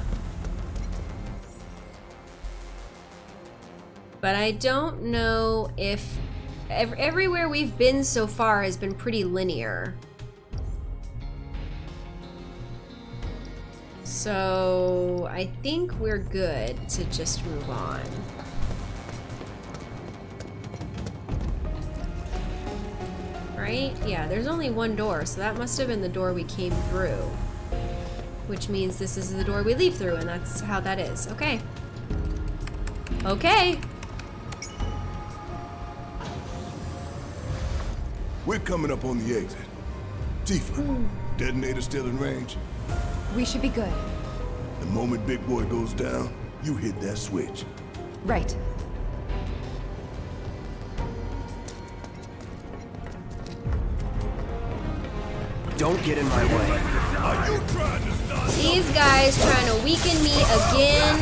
But I don't know if ev- everywhere we've been so far has been pretty linear. So I think we're good to just move on. Right? Yeah, there's only one door, so that must have been the door we came through. Which means this is the door we leave through, and that's how that is. Okay. Okay. We're coming up on the exit. Tifa, hmm. detonator still in range? We should be good. The moment Big Boy goes down, you hit that switch. Right. Don't get in my way. Are you trying to stop? These guys trying to weaken me again.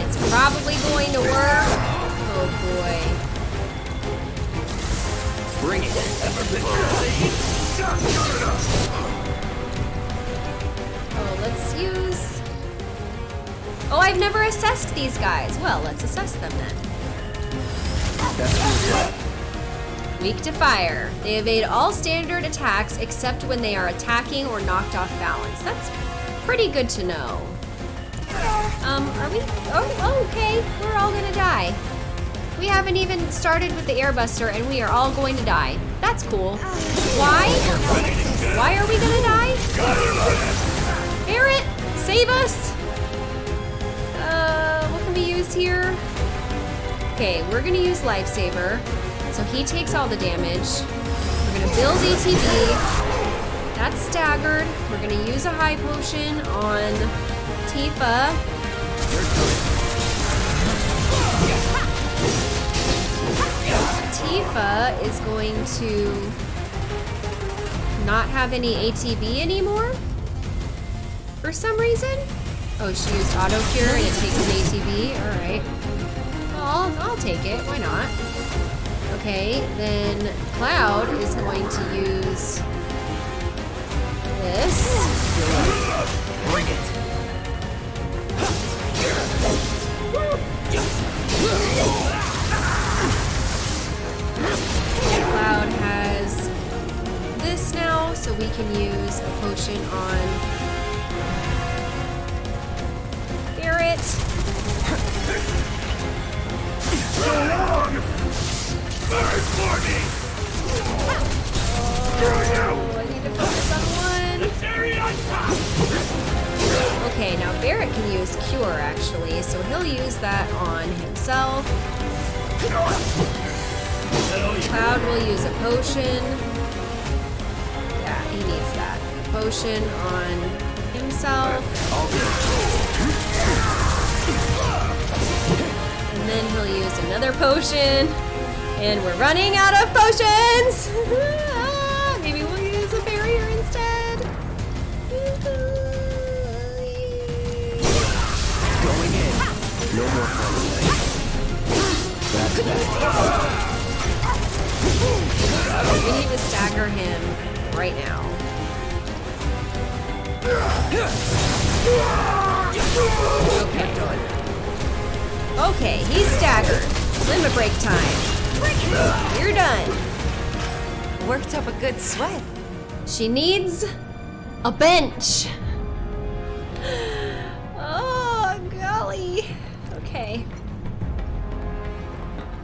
It's probably going to work. Oh boy. Bring it. Oh, let's use... Oh, I've never assessed these guys. Well, let's assess them then. That's. Weak to fire. They evade all standard attacks except when they are attacking or knocked off balance. That's pretty good to know. Um, are we? Oh, okay. We're all gonna die. We haven't even started with the airbuster and we are all going to die. That's cool. Why? Why are we gonna die? Barret, save us! Uh, what can we use here? Okay, we're gonna use Lifesaver. So he takes all the damage. We're gonna build ATB. That's staggered. We're gonna use a high potion on Tifa. Tifa is going to not have any ATB anymore for some reason. Oh, she used auto cure and it takes an ATB. All right. Well, I'll, I'll take it. Why not? Okay, then Cloud is going to use this. Bring it. Cloud has this now, so we can use a potion on Barret. Oh, I need to focus on one. Okay, now Barret can use Cure actually, so he'll use that on himself. Cloud will use a potion. Yeah, he needs that. A potion on himself. And then he'll use another potion. And we're running out of potions! [LAUGHS] Maybe we'll use a barrier instead. Going in. No more. That's that. We need to stagger him right now. Okay. Okay, he's staggered. Limit break time. You're done. Worked up a good sweat. She needs a bench. [GASPS] Oh, golly. Okay.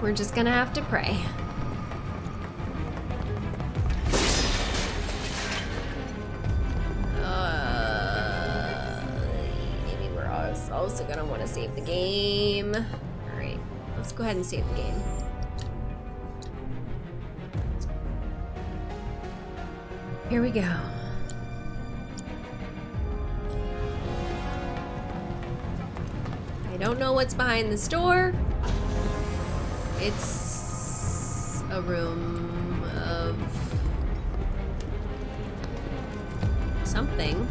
We're just gonna have to pray. Uh, also gonna want to save the game. Alright, let's go ahead and save the game. Here we go. I don't know what's behind this door. It's a room of something.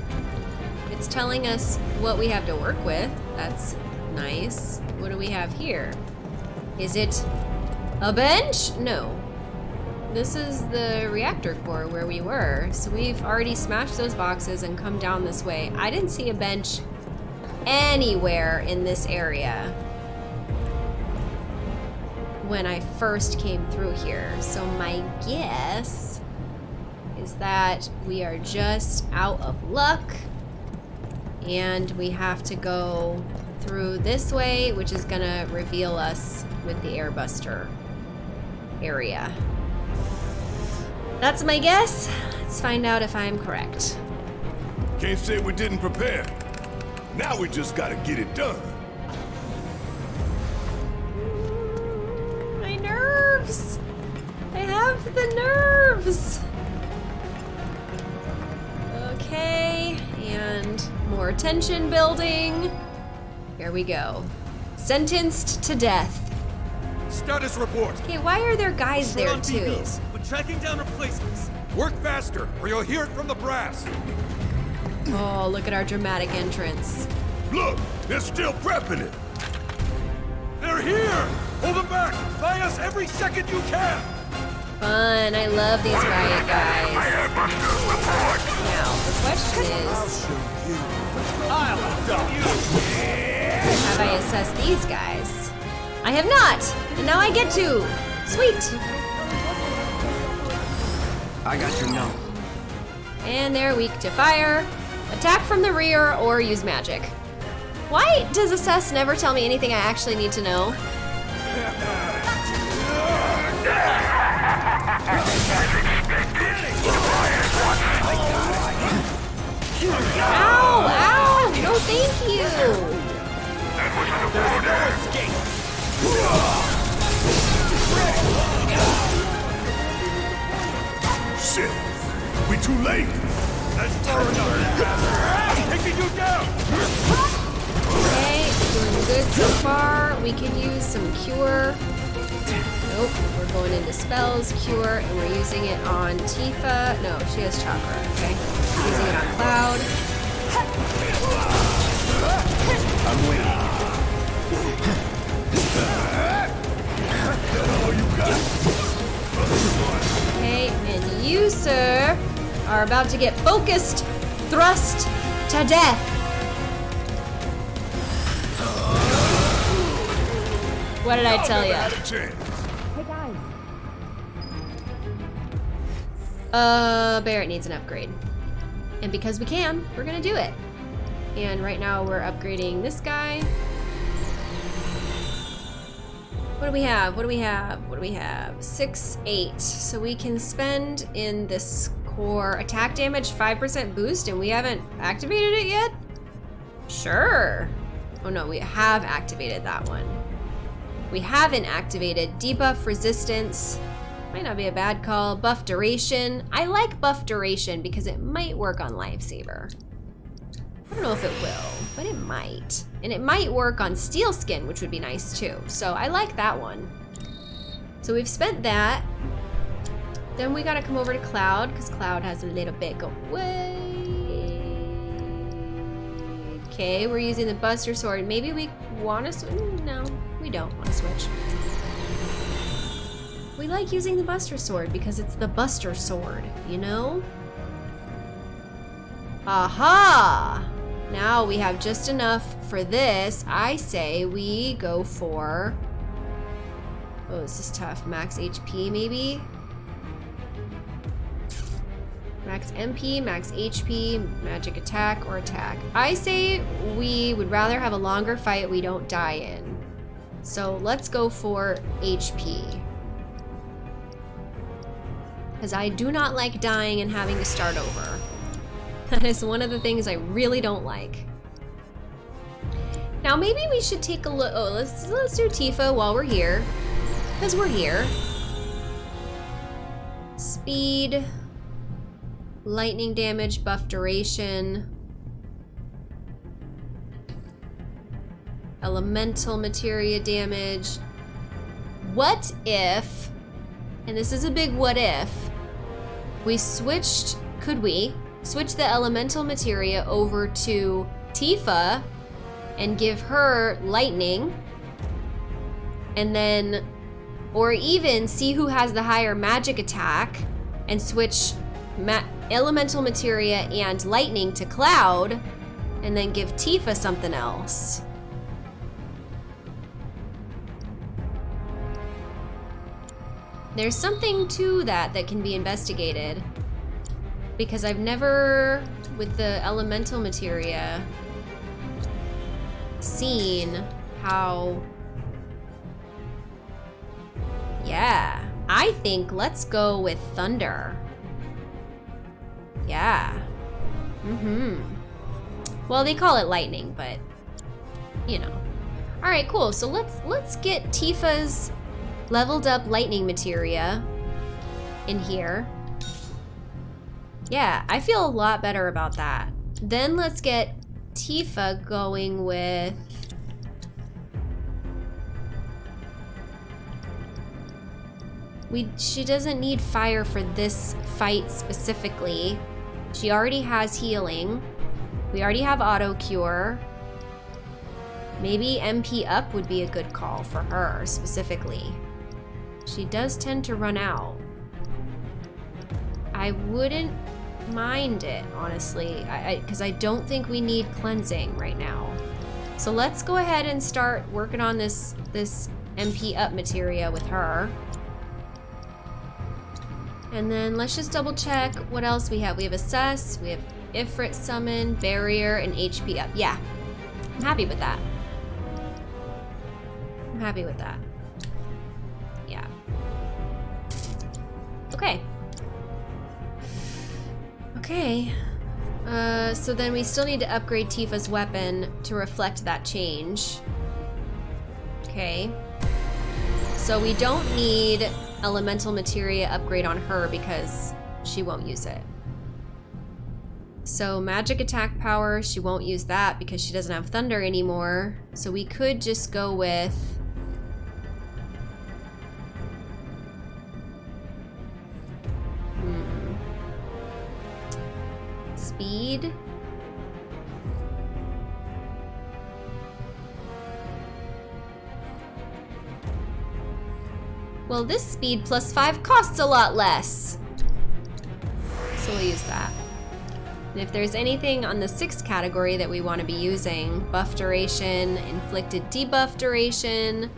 It's telling us what we have to work with. That's nice. What do we have here? Is it a bench? No. This is the reactor core where we were. So we've already smashed those boxes and come down this way. I didn't see a bench anywhere in this area when I first came through here. So my guess is that we are just out of luck and we have to go through this way, which is gonna reveal us with the airbuster area. That's my guess. Let's find out if I'm correct. Can't say we didn't prepare. Now we just gotta get it done. My nerves! I have the nerves! Okay, and more tension building. Here we go. Sentenced to death. Status report. Okay, why are there guys We're there too? Tracking down replacements. Work faster, or you'll hear it from the brass. Oh, look at our dramatic entrance. Look, they're still prepping it. They're here! Hold them back! Buy us every second you can! Fun, I love these riot guys. Now, the question is, I'll stop you! have I assessed these guys? I have not, and now I get to. Sweet. I got your number. And they're weak to fire. Attack from the rear or use magic. Why does assess never tell me anything I actually need to know? Ow! Ow! No, thank you! Shit, we too late. That's far enough! Taking you down! Okay, doing good so far. We can use some cure. Nope, we're going into spells, cure, and we're using it on Tifa. No, she has chakra, okay. Using it on Cloud. Are about to get focused, thrust to death. What did I tell Never you? had a chance. Uh, Barret needs an upgrade. And because we can, we're gonna do it. And right now we're upgrading this guy. What do we have? What do we have? What do we have? Six, eight. So we can spend in this core attack damage 5% boost and we haven't activated it yet? Sure. Oh no, we have activated that one. We haven't activated debuff resistance. Might not be a bad call. Buff duration. I like buff duration because it might work on Lifesaver. I don't know if it will, but it might. And it might work on Steel Skin, which would be nice too. So I like that one. So we've spent that. Then we gotta come over to Cloud, because Cloud has a little bit Go away. Okay, we're using the Buster Sword. Maybe we want to switch? Mm, no, we don't want to switch. We like using the Buster Sword because it's the Buster Sword, you know? Aha! Now we have just enough for this. I say we go for... Oh, this is tough. Max HP, maybe? Max MP, max HP, magic attack, or attack. I say we would rather have a longer fight we don't die in. So let's go for HP. Because I do not like dying and having to start over. [LAUGHS] That is one of the things I really don't like. Now maybe we should take a look. Oh, let's let's do Tifa while we're here, because we're here. Speed, lightning damage, buff duration, elemental materia damage. What if? And this is a big what if. We switched. Could we? switch the elemental materia over to Tifa and give her lightning. And then, or even see who has the higher magic attack and switch ma elemental materia and lightning to Cloud and then give Tifa something else. There's something to that that can be investigated because I've never, with the elemental materia, seen how... Yeah, I think let's go with thunder. Yeah. Mm-hmm. Well, they call it lightning, but, you know. All right, cool. So let's let's get Tifa's leveled up lightning materia in here. Yeah, I feel a lot better about that. Then let's get Tifa going with... We, she doesn't need fire for this fight specifically. She already has healing. We already have auto cure. Maybe MP up would be a good call for her specifically. She does tend to run out. I wouldn't mind it, honestly, because I, I, I don't think we need cleansing right now. So let's go ahead and start working on this, this MP up materia with her. And then let's just double check what else we have. We have Assess, we have Ifrit Summon, Barrier, and HP up. Yeah, I'm happy with that. I'm happy with that. Yeah. Okay. Okay. Uh, so then we still need to upgrade Tifa's weapon to reflect that change. Okay. So we don't need elemental materia upgrade on her because she won't use it. So magic attack power, she won't use that because she doesn't have thunder anymore. So we could just go with hmm. speed. Well, this speed plus five costs a lot less. So we'll use that. And if there's anything on the sixth category that we want to be using, buff duration, inflicted debuff duration,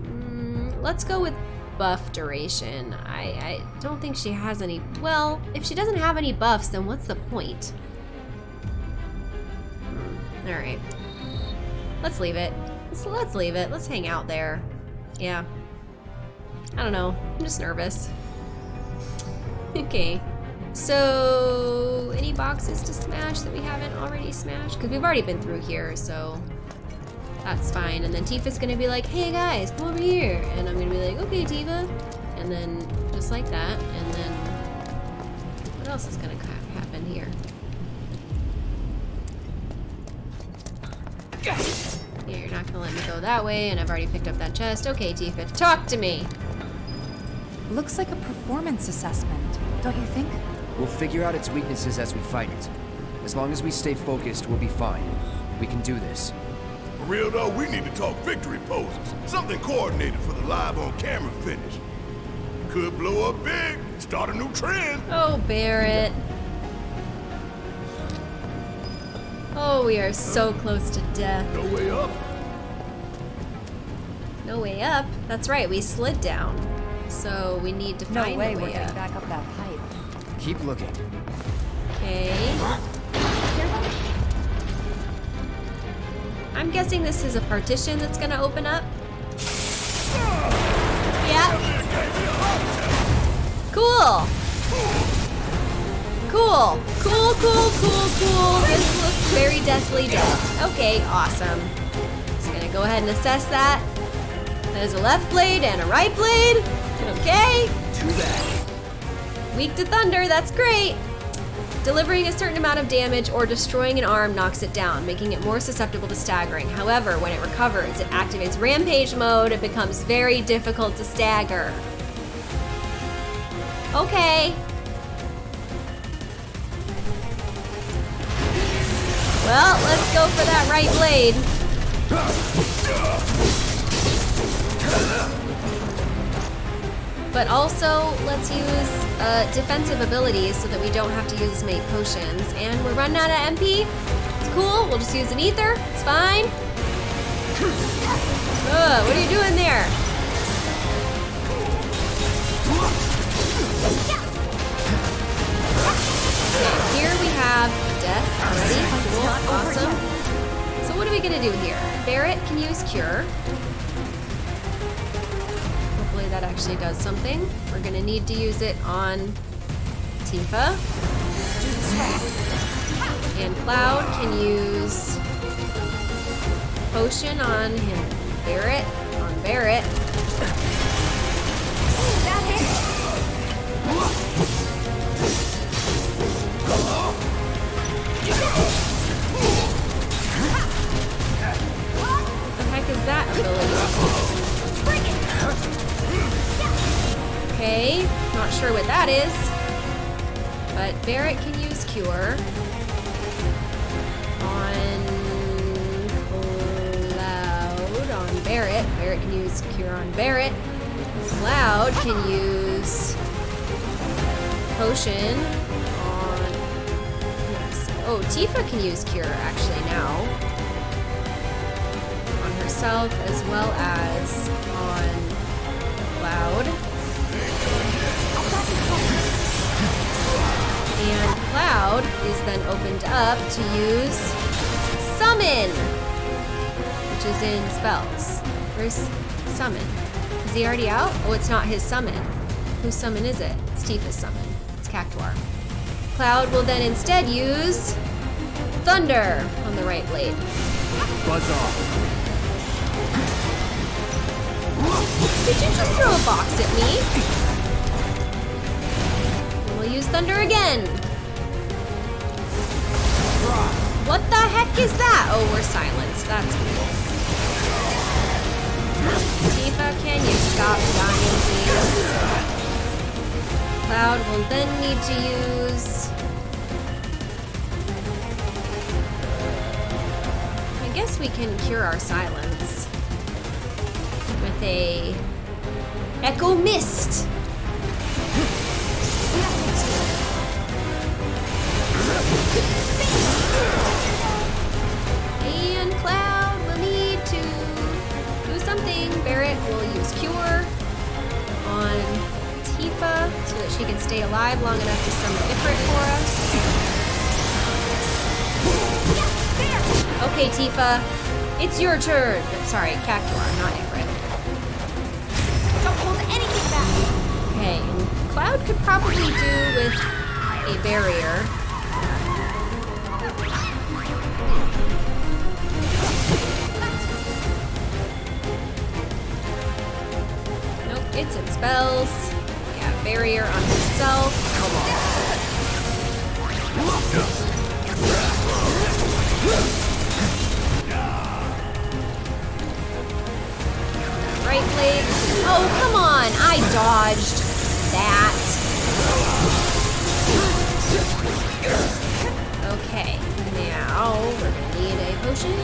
mm, let's go with buff duration. I, I don't think she has any... Well, if she doesn't have any buffs, then what's the point? Hmm, Alright. Let's leave it. Let's, let's leave it. Let's hang out there. Yeah. I don't know. I'm just nervous. [LAUGHS] okay. So, any boxes to smash that we haven't already smashed? Because we've already been through here, so that's fine. And then Tifa's gonna be like, hey guys, come over here. And I'm gonna be like, okay, Tifa. And then just like that. And then what else is gonna happen here? Yeah, you're not gonna let me go that way, and I've already picked up that chest. Okay, Tifa, talk to me. Looks like a performance assessment, don't you think? We'll figure out its weaknesses as we fight it. As long as we stay focused, we'll be fine. We can do this. For real though, we need to talk victory poses. Something coordinated for the live on camera finish. Could blow up big, start a new trend. Oh, Barret. Oh, we are so close to death. No way up. No way up? That's right, we slid down. So we need to No find way a we're way up. back up that pipe. Keep looking. Okay. I'm guessing this is a partition that's gonna open up. Yeah. Cool. Cool. Cool, cool, cool, cool. This looks very deathly dead. Okay, awesome. Just gonna go ahead and assess that. That is a left blade and a right blade. Weak to thunder, that's great. Delivering a certain amount of damage or destroying an arm knocks it down, making it more susceptible to staggering. However, when it recovers, it activates rampage mode and becomes very difficult to stagger. Okay. Well, let's go for that right blade. But also, let's use uh, defensive abilities so that we don't have to use as many potions. And we're running out of MP. It's cool. We'll just use an ether. It's fine. Ugh, what are you doing there? Okay, here we have death already. Cool, awesome. So what are we gonna do here? Barret can use cure. That actually does something. We're gonna need to use it on Tifa. And Cloud can use potion on him. Barret on Barret. What the heck is that ability? Okay, not sure what that is. But Barret can use Cure on Cloud on Barret. Barret can use Cure on Barret. Cloud can use Potion on. Oh, Tifa can use Cure actually now. On herself as well as on Cloud. And Cloud is then opened up to use Summon, which is in spells. Where's Summon? Is he already out? Oh, it's not his summon. Whose summon is it? It's Tifa's summon. It's Cactuar. Cloud will then instead use Thunder on the right blade. Buzz off. Did you just throw a box at me? Use thunder again. What the heck is that? Oh, we're silenced. That's cool. Tifa, can you stop dying, please? Cloud will then need to use... I guess we can cure our silence with a Echo Mist. And Cloud will need to do something. Barret will use Cure on Tifa so that she can stay alive long enough to summon Ifrit for us. Okay, Tifa, it's your turn. Sorry, Cactuar, not Ifrit. Don't hold anything back. Okay, Cloud could probably do with a barrier. Nope, it's in spells. Yeah, barrier on himself. Right blade. Oh, come on. I dodged that. Okay, now we're gonna need a potion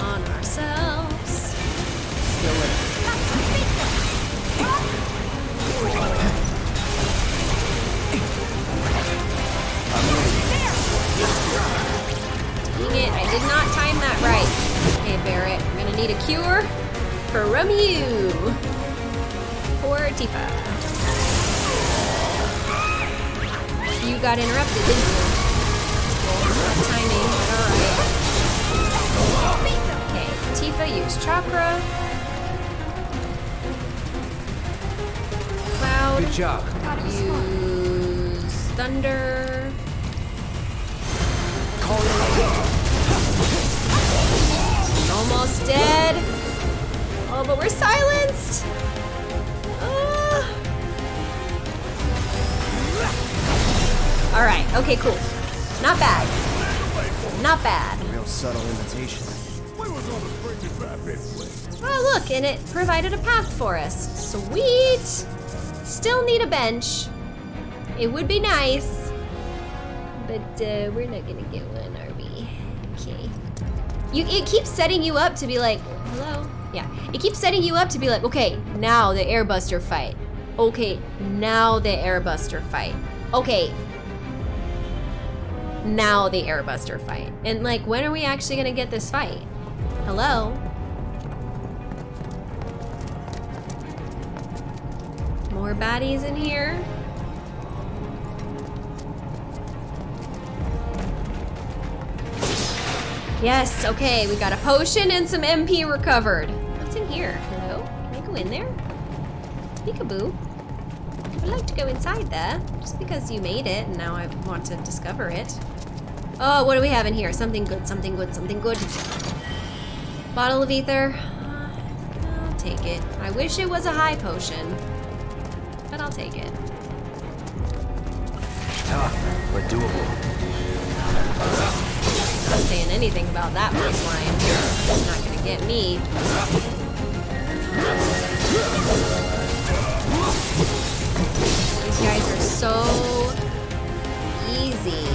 on ourselves. Dang it, I did not time that right. Okay, Barret, we're gonna need a cure from you. For Tifa. You got interrupted, didn't you? That's cool. Timing, but alright. Okay, Tifa used chakra. Cloud. Good job. Use thunder. Almost dead. Oh, but we're silenced. All right. Okay. Cool. Not bad. Not bad. Real subtle invitation. We was gonna bring it back anyway. Oh, look, and it provided a path for us. Sweet. Still need a bench. It would be nice, but uh, we're not gonna get one, are we? Okay. You, it keeps setting you up to be like, hello. Yeah, it keeps setting you up to be like, okay, now the airbuster fight. Okay, now the airbuster fight. Okay. Now the airbuster fight. And like, when are we actually gonna get this fight? Hello? More baddies in here. Yes, okay, we got a potion and some MP recovered. What's in here? Hello? Can I go in there? Peekaboo. I'd like to go inside there, just because you made it and now I want to discover it. Oh, what do we have in here? Something good, something good, something good. Bottle of ether. I'll take it. I wish it was a high potion, but I'll take it. Ah, Tough, but doable. Not saying anything about that first line. Not gonna get me. These guys are so easy.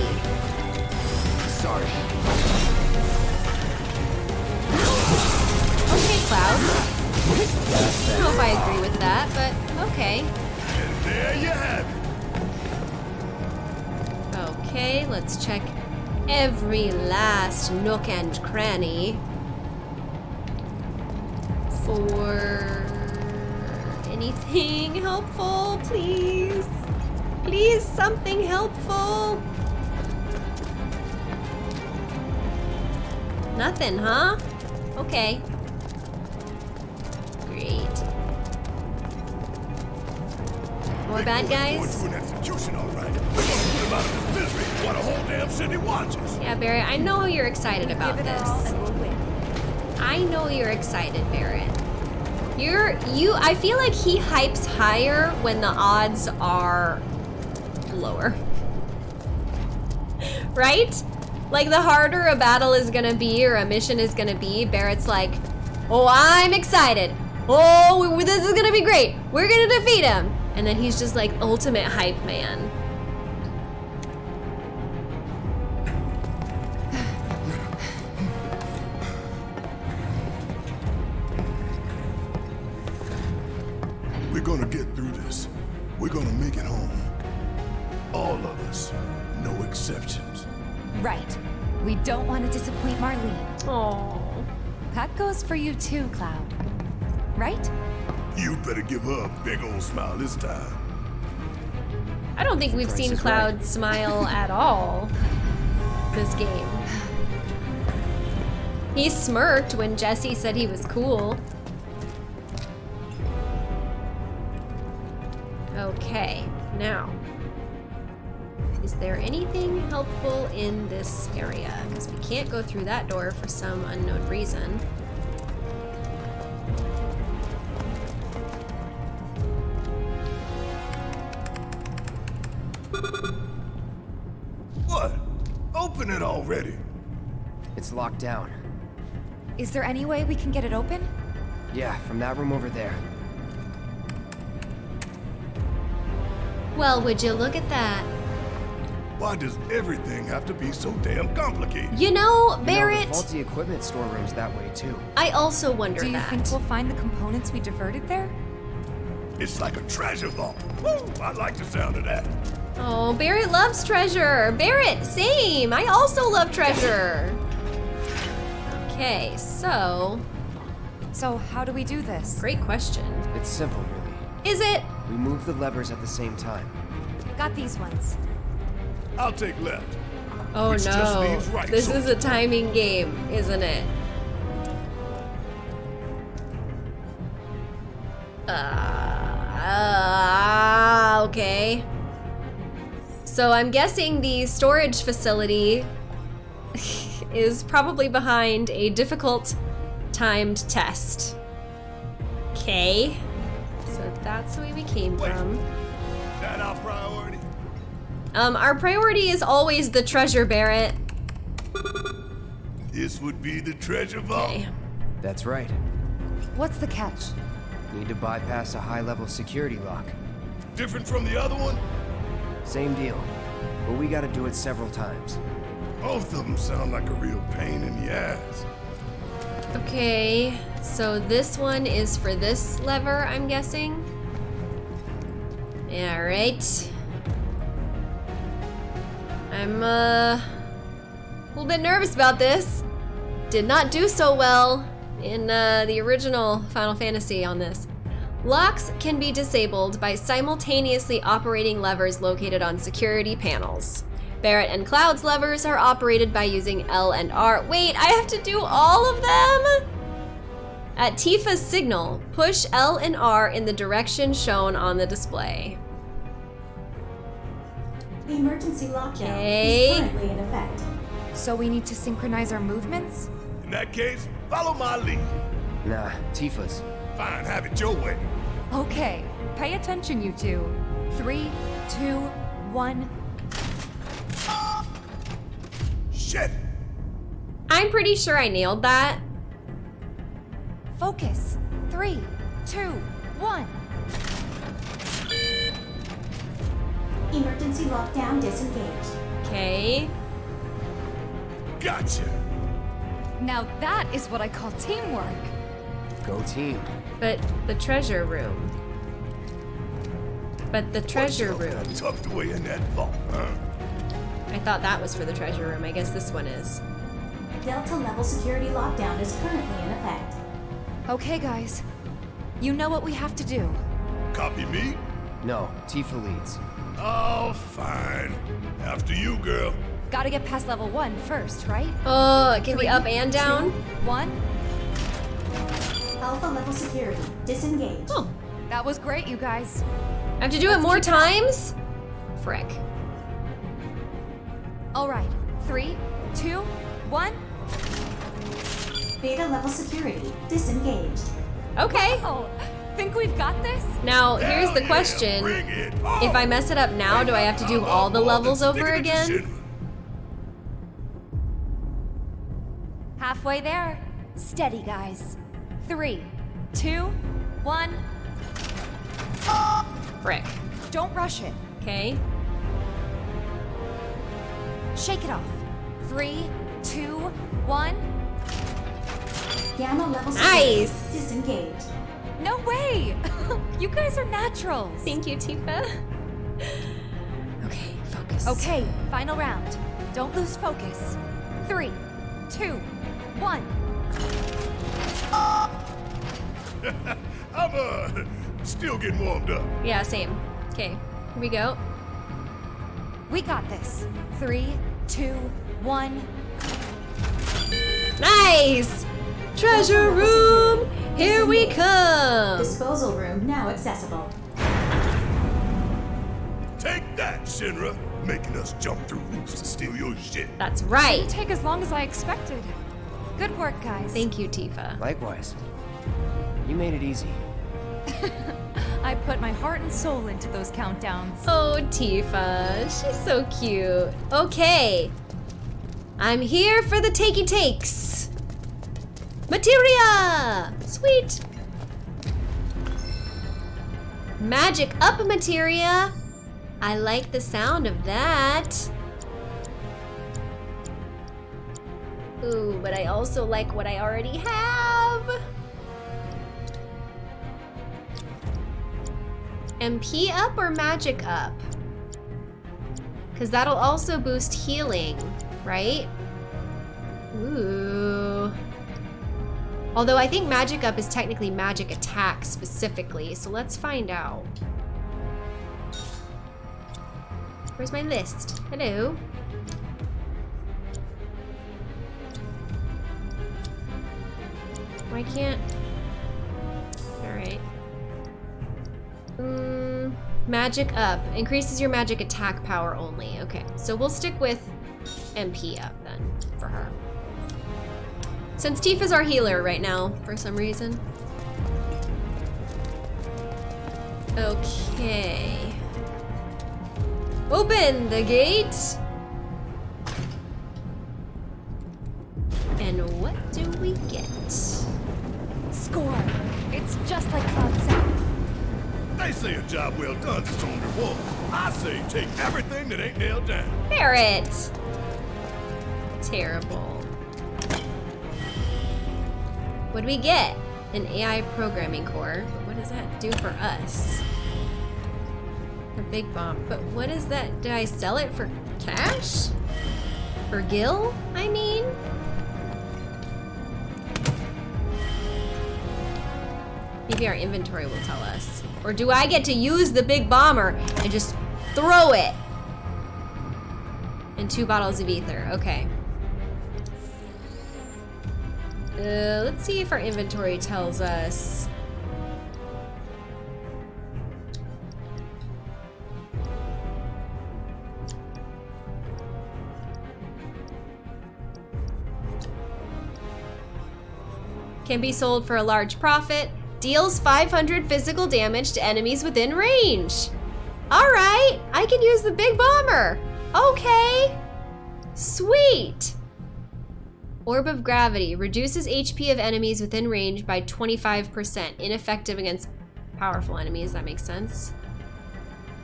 Sorry. Okay, Cloud. I don't know if I agree with that, but okay. And there you have it. Okay, let's check every last nook and cranny for anything helpful, please. Please, something helpful. Nothing, huh? Okay. Great. More bad guys? to an execution, all right. We're gonna put him out of his misery while the whole damn city watches. Yeah, Barry, I know you're excited about Give it all this. I know you're excited, Barret. You're you I feel like he hypes higher when the odds are lower. [LAUGHS] right? Like the harder a battle is gonna be or a mission is gonna be, Barret's like, oh, I'm excited. Oh, this is gonna be great. We're gonna defeat him. And then he's just like ultimate hype man. Cloud. Right? You better give her a big old smile this time. I don't think we've Price seen Cloud right. smile [LAUGHS] at all this game. He smirked when Jesse said he was cool. Okay, now. Is there anything helpful in this area? Because we can't go through that door for some unknown reason. Down. Is there any way we can get it open? Yeah, from that room over there. Well, would you look at that? Why does everything have to be so damn complicated? You know, You know, Barret, the faulty equipment storeroom's that way too. I also wonder Do you that. think we'll find the components we diverted there? It's like a treasure vault. Woo, I like the sound of that. Oh, Barret loves treasure. Barret, same. I also love treasure. [LAUGHS] Okay, so So, how do we do this? great question. It's simple, really. Is it? We move the levers at the same time. Got these ones. I'll take left. Oh Which no. right, this so- is a timing game, isn't it? Uh, okay. So I'm guessing the storage facility [LAUGHS] is probably behind a difficult timed test. Okay. So that's the way we came Wait. from. That our priority? Um, our priority is always the treasure, Barret. This would be the treasure vault. Okay. That's right. What's the catch? Need to bypass a high-level security lock. Different from the other one? Same deal. But we gotta do it several times. Both of them sound like a real pain in the ass. Okay, so this one is for this lever, I'm guessing. Yeah, right. I'm uh, a little bit nervous about this. Did not do so well in uh, the original Final Fantasy on this. Locks can be disabled by simultaneously operating levers located on security panels. Barret and Cloud's levers are operated by using L and R. Wait, I have to do all of them? At Tifa's signal, push L and R in the direction shown on the display. The emergency lockdown Okay. is currently in effect. So we need to synchronize our movements? In that case, follow my lead. Nah, Tifa's. Fine, have it your way. Okay, pay attention, you two. Three, two, one. Shit! I'm pretty sure I nailed that. Focus. Three, two, one. Emergency lockdown disengaged. Okay. Gotcha! Now that is what I call teamwork. Go team. But the treasure room. But the treasure What's up room. Tucked away in that vault, huh? I thought that was for the treasure room. I guess this one is. Delta level security lockdown is currently in effect. Okay, guys. You know what we have to do. Copy me? No, Tifa leads. Oh, fine. After you, girl. Gotta get past level one first, right? Oh, it can be Three, up and down. two, one. Alpha level security disengaged. Oh, That was great, you guys. I have to do it more times? Frick. All right. Three, two, one. Beta level security disengaged. Okay. Oh, think we've got this? Now, here's the question. If I mess it up now, do I have to do all the levels over again? Halfway there. Steady, guys. Three, two, one. Frick. Don't rush it. Okay. Shake it off. Three, two, one. Gamma level security Nice. disengaged. No way! [LAUGHS] you guys are naturals. Thank you, Tifa. Okay, focus. Okay, final round. Don't lose focus. Three, two, one. [LAUGHS] I'm, uh, still getting warmed up. Yeah, same. Okay, here we go. We got this. Three, two, one. Nice! Treasure room! Here we come! Disposal room now accessible. Take that, Shinra. Making us jump through hoops to steal your shit. That's right. Didn't take as long as I expected. Good work, guys. Thank you, Tifa. Likewise. You made it easy. [LAUGHS] I put my heart and soul into those countdowns. Oh, Tifa. She's so cute. Okay. I'm here for the takey takes. Materia! Sweet. Magic up, Materia. I like the sound of that. Ooh, but I also like what I already have. MP up or magic up? Because that'll also boost healing, right? Ooh. Although I think magic up is technically magic attack specifically, so let's find out. Where's my list? Hello? Why can't... magic up. Increases your magic attack power only. Okay, so we'll stick with MP up then, for her. Since Tifa's our healer right now, for some reason. Okay. Open the gate! Its. I say take everything that ain't nailed down. Barret! Terrible. What do we get? An AI programming core. But what does that do for us? A big bomb. But what is that? Did I sell it for cash? For Gil, I mean? Maybe our inventory will tell us. Or do I get to use the big bomber and just throw it? And two bottles of ether. Okay. Uh, let's see if our inventory tells us. Can be sold for a large profit. Deals 500 physical damage to enemies within range. All right, I can use the big bomber. Okay. Sweet. Orb of Gravity reduces HP of enemies within range by 25%. Ineffective against powerful enemies, that makes sense.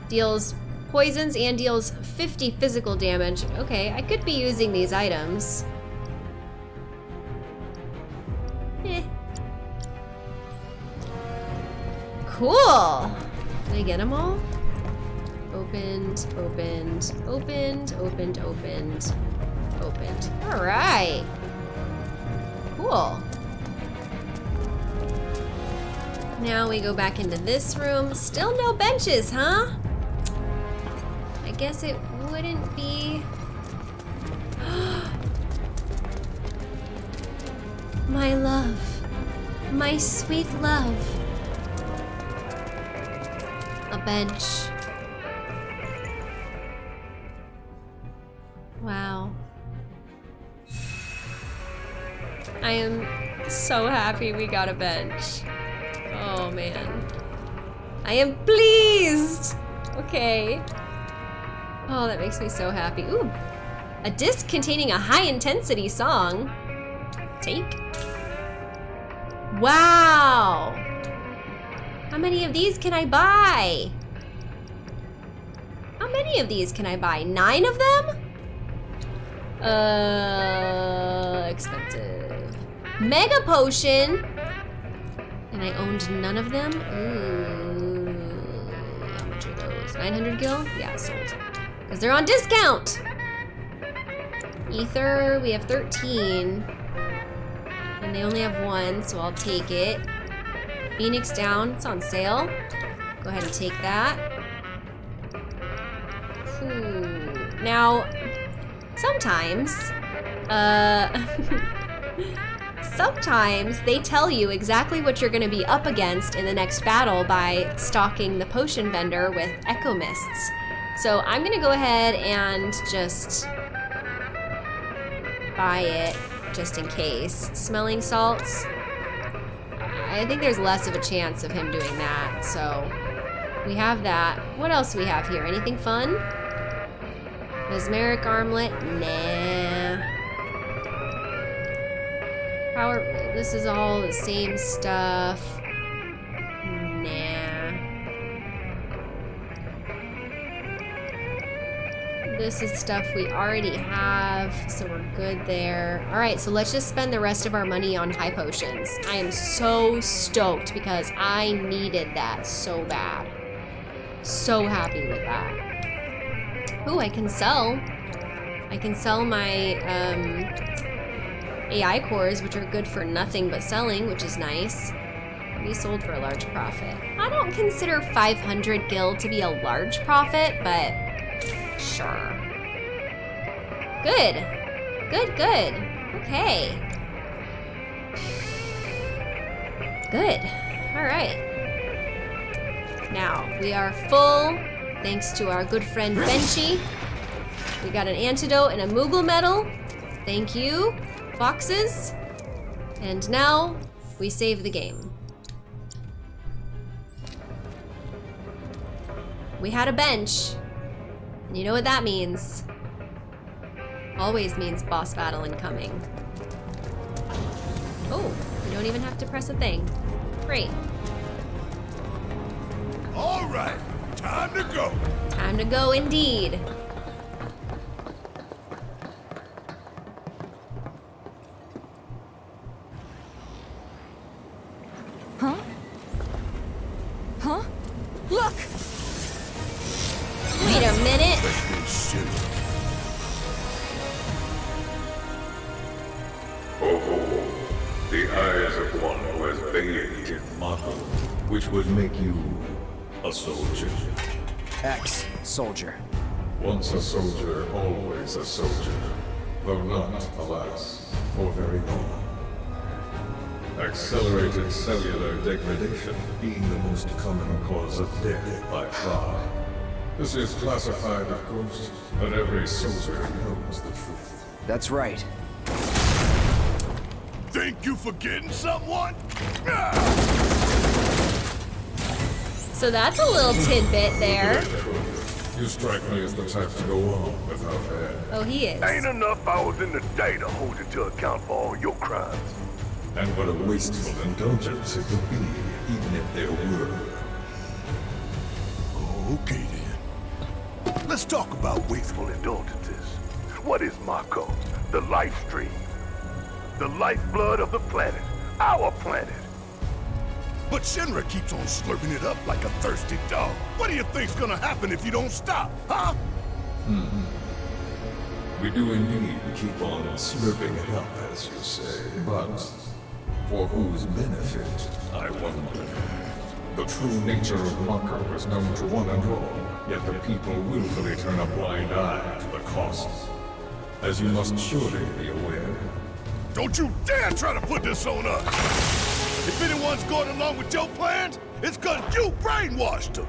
Deals poisons and deals 50 physical damage. Okay, I could be using these items. Cool. Did I get them all? Opened, opened, opened, opened, opened, opened. All right. Cool. Now we go back into this room. Still no benches, huh? I guess it wouldn't be... [GASPS] My love. My sweet love. Bench. Wow. I am so happy we got a bench. Oh man. I am pleased! Okay. Oh, that makes me so happy. Ooh, a disc containing a high intensity song. Take. Wow! How many of these can I buy? How many of these can I buy? Nine of them? Uh, expensive. Mega potion. And I owned none of them. Ooh, how much are those? 900 gil? Yeah, sold. Because they're on discount. Ether, we have 13. And they only have one, so I'll take it. Phoenix down, it's on sale. Go ahead and take that. Now, sometimes, uh, [LAUGHS] sometimes they tell you exactly what you're gonna be up against in the next battle by stocking the potion vendor with echo mists. So I'm gonna go ahead and just buy it just in case. Smelling salts. I think there's less of a chance of him doing that, so we have that. What else we have here? Anything fun? Mesmeric armlet? Nah. Power, this is all the same stuff. Nah. This is stuff we already have, so we're good there. All right, so let's just spend the rest of our money on high potions. I am so stoked because I needed that so bad. So happy with that. Ooh, I can sell. I can sell my um, AI cores, which are good for nothing but selling, which is nice. Be sold for a large profit. I don't consider 500 gil to be a large profit, but sure. Good. Good, good. Okay. Good. All right. Now, we are full, thanks to our good friend Benchy. We got an antidote and a Moogle medal. Thank you, boxes. And now, we save the game. We had a bench. And you know what that means. Always means boss battle incoming. Oh, you don't even have to press a thing. Great. All right, time to go. Time to go indeed. Accelerated cellular degradation being the most common cause of death by far. This is classified, of course, but every soldier knows the truth. That's right. Think you forgetting someone? So that's a little tidbit there. You strike me as the type to go on without air. Oh, he is. Ain't enough hours in the day to hold you to account for all your crimes. And what a wasteful indulgence it would be, even if there were. Okay then. Let's talk about Wasteful indulgences. What is Mako? The life stream. The lifeblood of the planet. Our planet. But Shinra keeps on slurping it up like a thirsty dog. What do you think's gonna happen if you don't stop, huh? Hmm. We do indeed keep on slurping it up, as you say, but for whose benefit, I wonder. The true nature of Mako was known to one and all, yet the people willfully turn a blind eye to the costs. As you must surely be aware. Don't you dare try to put this on us! If anyone's going along with your plans, it's cause you brainwashed them!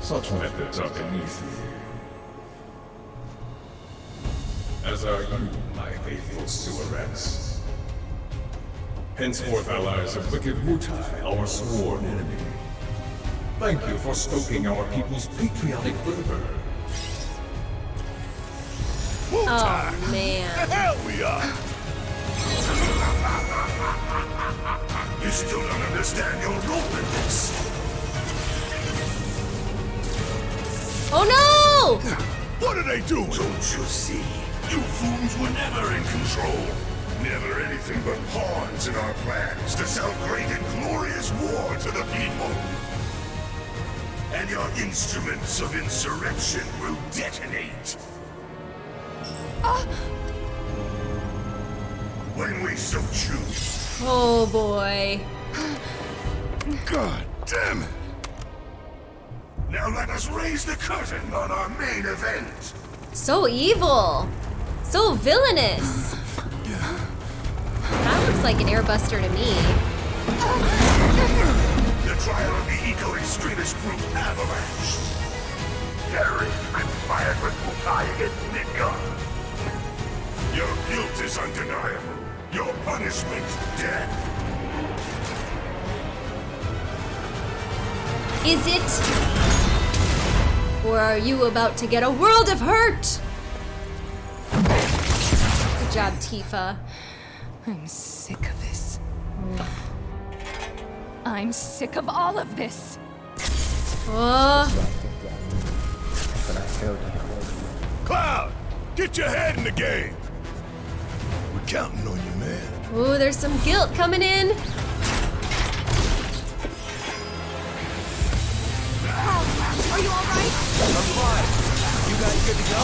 Such methods are beneath me. As are you, my faithful sewerets. Henceforth allies of wicked Wutai, our sworn enemy. Thank you for stoking our people's patriotic fervor. Oh, man. [LAUGHS] The hell we are! You still don't understand your role in this. Oh no! What are they doing? Don't you see? You fools were never in control. Never anything but pawns in our plans to sell great and glorious war to the people. And your instruments of insurrection will detonate. Ah! When we so choose. Oh boy. God damn it! Now let us raise the curtain on our main event. So evil. So villainous. [LAUGHS] That looks like an airbuster to me. The trial of the eco-extremist group Avalanche. Terrorists conspired with Wutai against Midgar. Your guilt is undeniable. Your punishment, death. Is it? Or are you about to get a world of hurt? Good job, Tifa. I'm sick of this. I'm sick of all of this. Oh, Cloud! Cloud, get your head in the game. We're counting on you, man. Ooh, there's some guilt coming in. Are you alright? I'm fine. Guys good to go?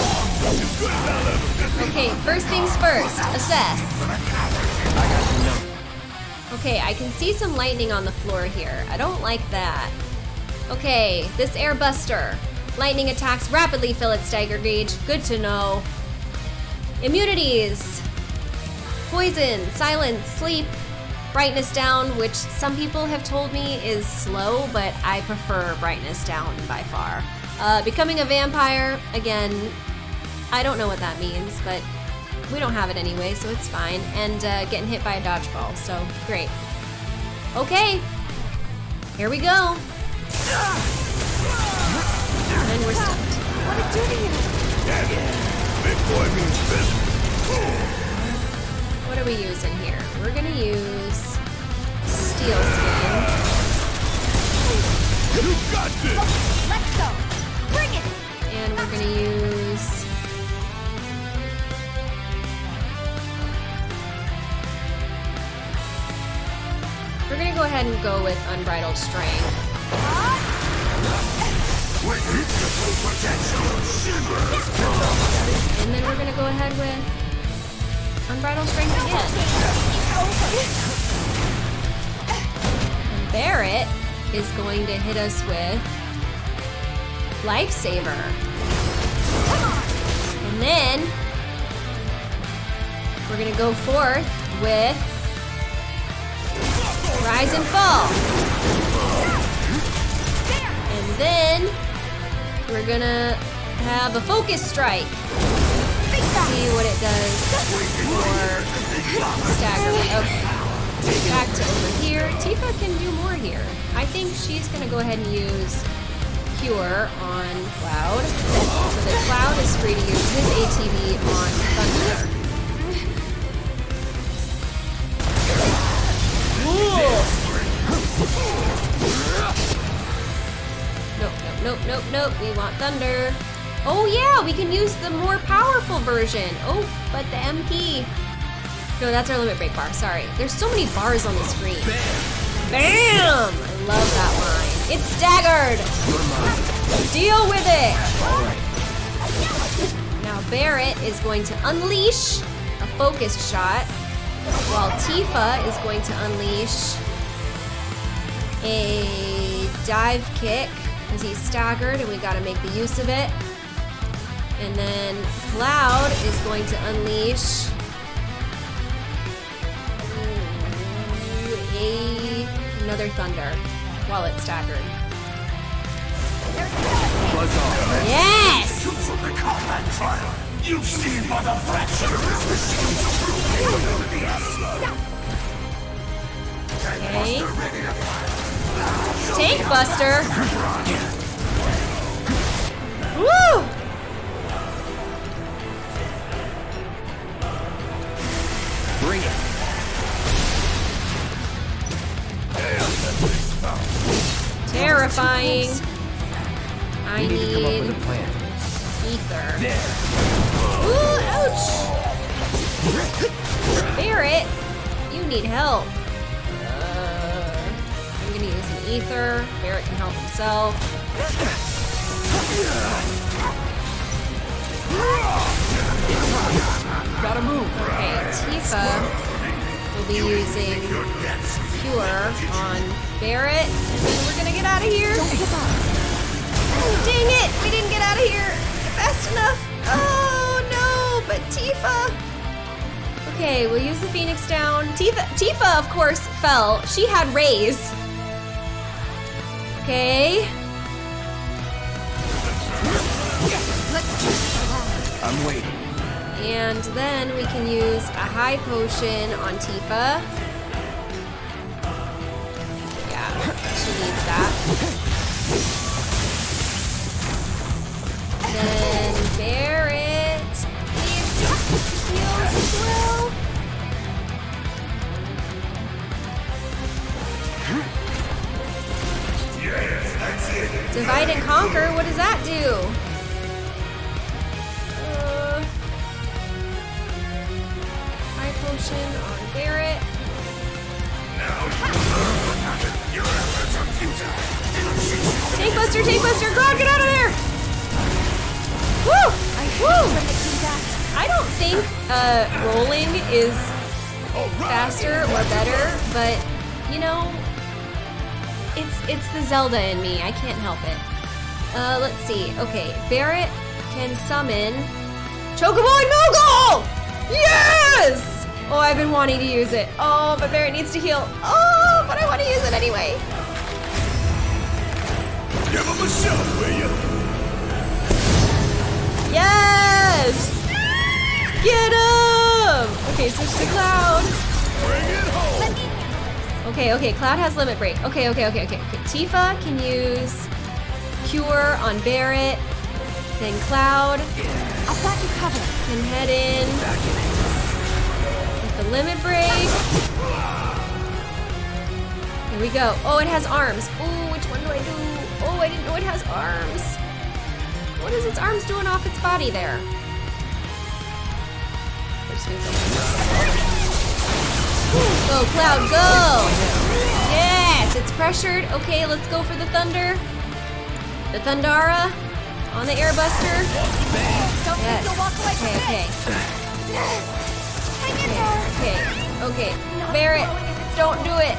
Okay, first things first, assess. I got you. Okay, I can see some lightning on the floor here. I don't like that. Okay, this airbuster. Lightning attacks rapidly fill its stagger gauge. Good to know. Immunities. Poison, silence, sleep, brightness down, which some people have told me is slow, but I prefer brightness down by far. Uh, becoming a vampire, again, I don't know what that means, but we don't have it anyway, so it's fine. And uh, getting hit by a dodgeball, so great. Okay, here we go. And we're stuck. What did do to you? Big boy means business. What are we using here? We're gonna use steel skin. You got this! Let's go. And we're gonna use We're gonna go ahead and go with unbridled strength. And then we're gonna go ahead with unbridled strength again. And Barret is going to hit us with lifesaver. And then we're gonna go forth with rise and fall. And then we're gonna have a focus strike. See what it does for staggering. Okay. Back to over here. Tifa can do more here. I think she's gonna go ahead and use On Cloud. So that Cloud is free to use his ATB on Thunder. Nope, nope, nope, nope, nope. We want Thunder. Oh yeah, we can use the more powerful version. Oh, but the MP. No, that's our limit break bar. Sorry. There's so many bars on the screen. Bam! I love that line. It's staggered. Deal with it. Now Barret is going to unleash a focused shot, while Tifa is going to unleash a dive kick because he's staggered and we got to make the use of it. And then Cloud is going to unleash a another thunder while it's staggered. Yes! From the combat trial, you've seen but a fraction of this machine's. Okay. Buster ready to fire. Tank Buster. Woo! Bring it. Terrifying. I We need to come up with a plan. ether. There. Ooh, ouch! You need help. Uh, I'm gonna use an ether. Barret can help himself. Gotta move. Okay, Tifa will be using Cure on Barret, and then we're gonna get out of here. Dang it! We didn't get out of here fast enough. Oh no! But Tifa. Okay, we'll use the Phoenix down. Tifa, Tifa, of course, fell. She had rays. Okay. I'm waiting. And then we can use a high potion on Tifa. She needs that. Then needs as well. Divide and conquer? What does that do? Uh, on Barret. Now Tank Buster, Tank Buster, Grodd, get out of there! Woo! I Woo! I don't think uh, rolling is faster or better, but you know, it's it's the Zelda in me. I can't help it. Uh, let's see. Okay, Barret can summon Chocobo and Moogle! Yes! Oh, I've been wanting to use it. Oh, but Barret needs to heal. Oh, but I want to use it anyway. Give him a shove, will you? Yes! Get him! Okay, switch to Cloud. Bring it home. Okay, okay, Cloud has limit break. Okay, okay, okay, okay, okay. Tifa can use Cure on Barret. Then Cloud I've got you covered. can head in with the limit break. Here we go. Oh, it has arms. Ooh, which one do I do? Oh, I didn't know it has arms. What is its arms doing off its body there? We're just gonna go like this. Go, Cloud, go! Yes, it's pressured. Okay, let's go for the Thunder. The Thundara on the Airbuster. Don't Yes. walk away from Okay, this. Hang in there. okay, okay, okay. Barret, don't do it.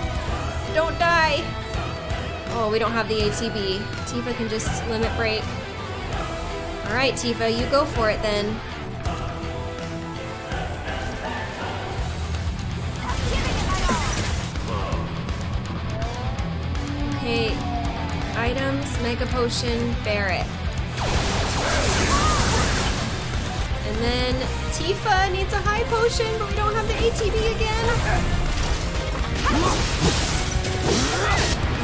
Don't die. Oh, we don't have the ATB. Tifa can just limit break. All right, Tifa, you go for it then. Okay, items, Mega Potion, Barret. And then Tifa needs a high potion, but we don't have the ATB again.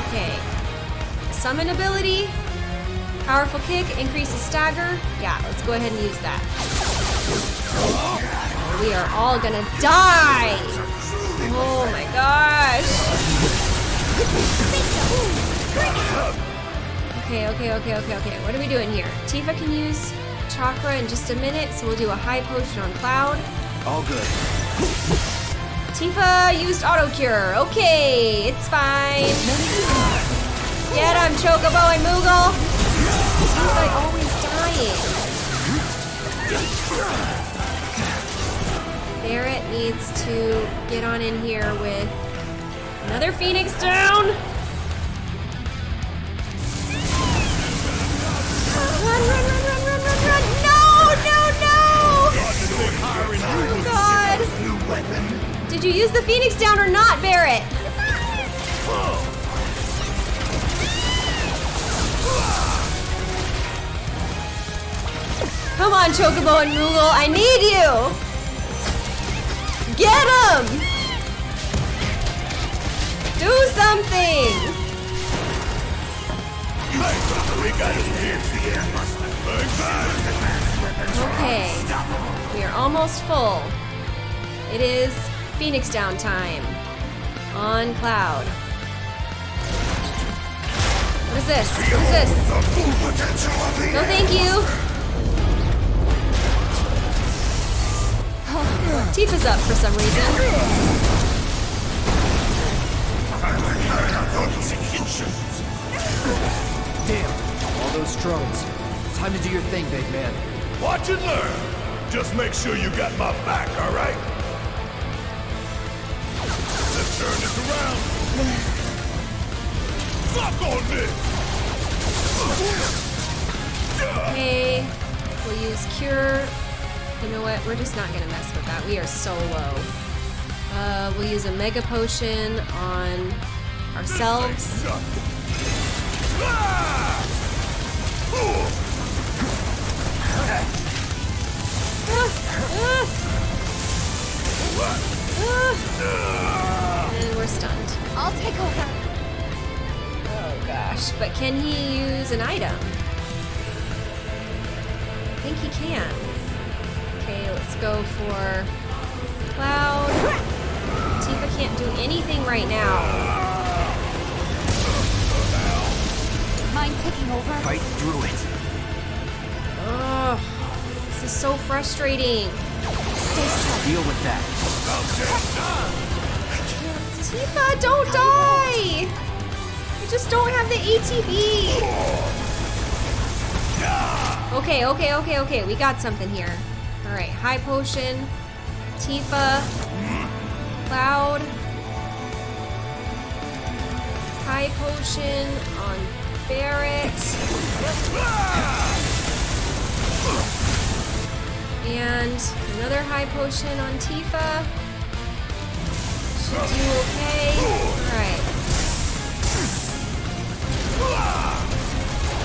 Okay. Summon ability. Powerful kick, increases stagger. Yeah, let's go ahead and use that. We are all gonna die! Oh my gosh! Okay, okay, okay, okay, okay. What are we doing here? Tifa can use chakra in just a minute, so we'll do a high potion on Cloud. All good. Tifa used auto cure. Okay, it's fine. Get him, Chocobo and Moogle. Seems like always dying. Barret needs to get on in here with another Phoenix down. The Phoenix down or not, Barret? Come on, Chocobo and Moogle, I need you! Get him! Do something! Okay, we are almost full. It is Phoenix down time on Cloud. What is this? What is this? No, thank you. [SIGHS] Tifa's up for some reason. Damn, all those drones. Time to do your thing, big man. Watch and learn. Just make sure you got my back, all right? Let's turn this around. Fuck on this. Okay, we'll use Cure. You know what? We're just not gonna mess with that. We are so low. Uh, we'll use a Mega Potion on ourselves. And ah! ah! ah! We're stunned. I'll take over. Oh gosh, but can he use an item? I think he can. Okay, let's go for Cloud. Tifa can't do anything right now. Mind taking over? Fight through it. Ugh, this is so frustrating. Deal with that. Tifa, don't die! I just don't have the ATB. Okay, okay, okay, okay. We got something here. All right, high potion, Tifa, Cloud, high potion on Barret, and another high potion on Tifa. Do okay. All right.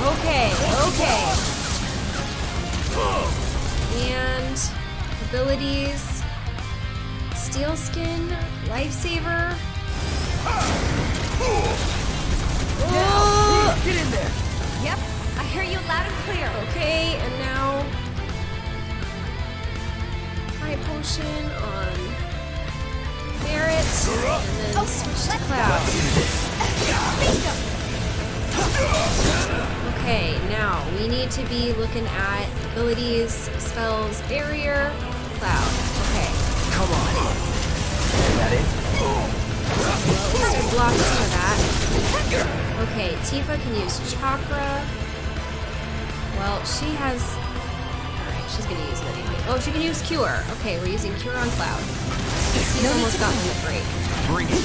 Okay, okay. And abilities. Steel skin, lifesaver. Oh! Get in there! Yep, I hear you loud and clear. Okay, and now high potion on Barret, and then oh, switch to Cloud. Okay, now we need to be looking at abilities, spells, barrier, Cloud. Okay. Come on. Is that it? I some of that. Okay, Tifa can use chakra. Well, she has. She's gonna use it anyway. Oh, she can use cure. Okay, we're using cure on Cloud. He's almost gotten the break. Bring it.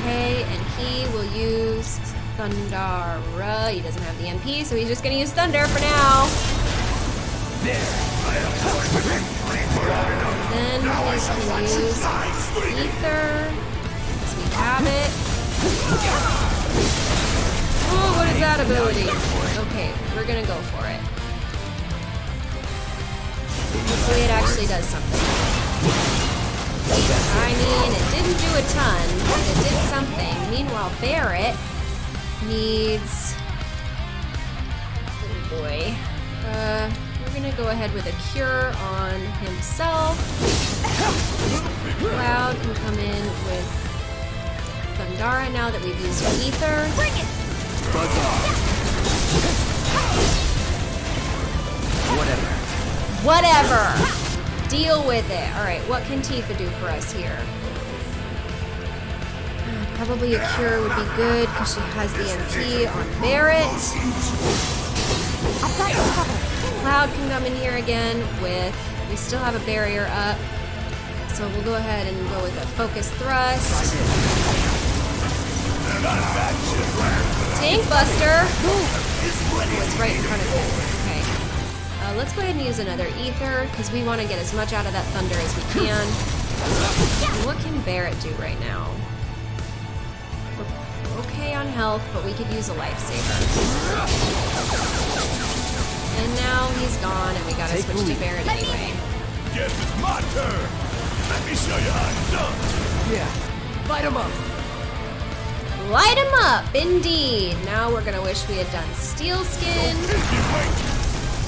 Okay, and he will use Thundara. He doesn't have the MP, so he's just gonna use Thunder for now. Then he's gonna use Ether. Because we have it. Oh, what is that ability? Okay, we're gonna go for it. Hopefully it actually does something. I mean, it didn't do a ton, but it did something. Meanwhile, Barret needs... Oh boy. Uh, we're gonna go ahead with a cure on himself. Cloud can come in with Thundara now that we've used Ether. Bring it! Buzz off. Whatever. Whatever! Deal with it. Alright, what can Tifa do for us here? [SIGHS] Probably a cure would be good because she has the MP on Barret. Cloud can come in here again with. We still have a barrier up. So we'll go ahead and go with a focus thrust. Tank Buster! Oh, it's right in front of him. Okay. Uh, let's go ahead and use another Ether because we want to get as much out of that Thunder as we can. And what can Barret do right now? We're okay on health, but we could use a lifesaver. And now he's gone, and we gotta Take switch the to lead. Barret anyway. Guess it's my turn. Let me show you how it's done. Yeah. Light him up. Light him up, indeed. Now we're gonna wish we had done steel skin.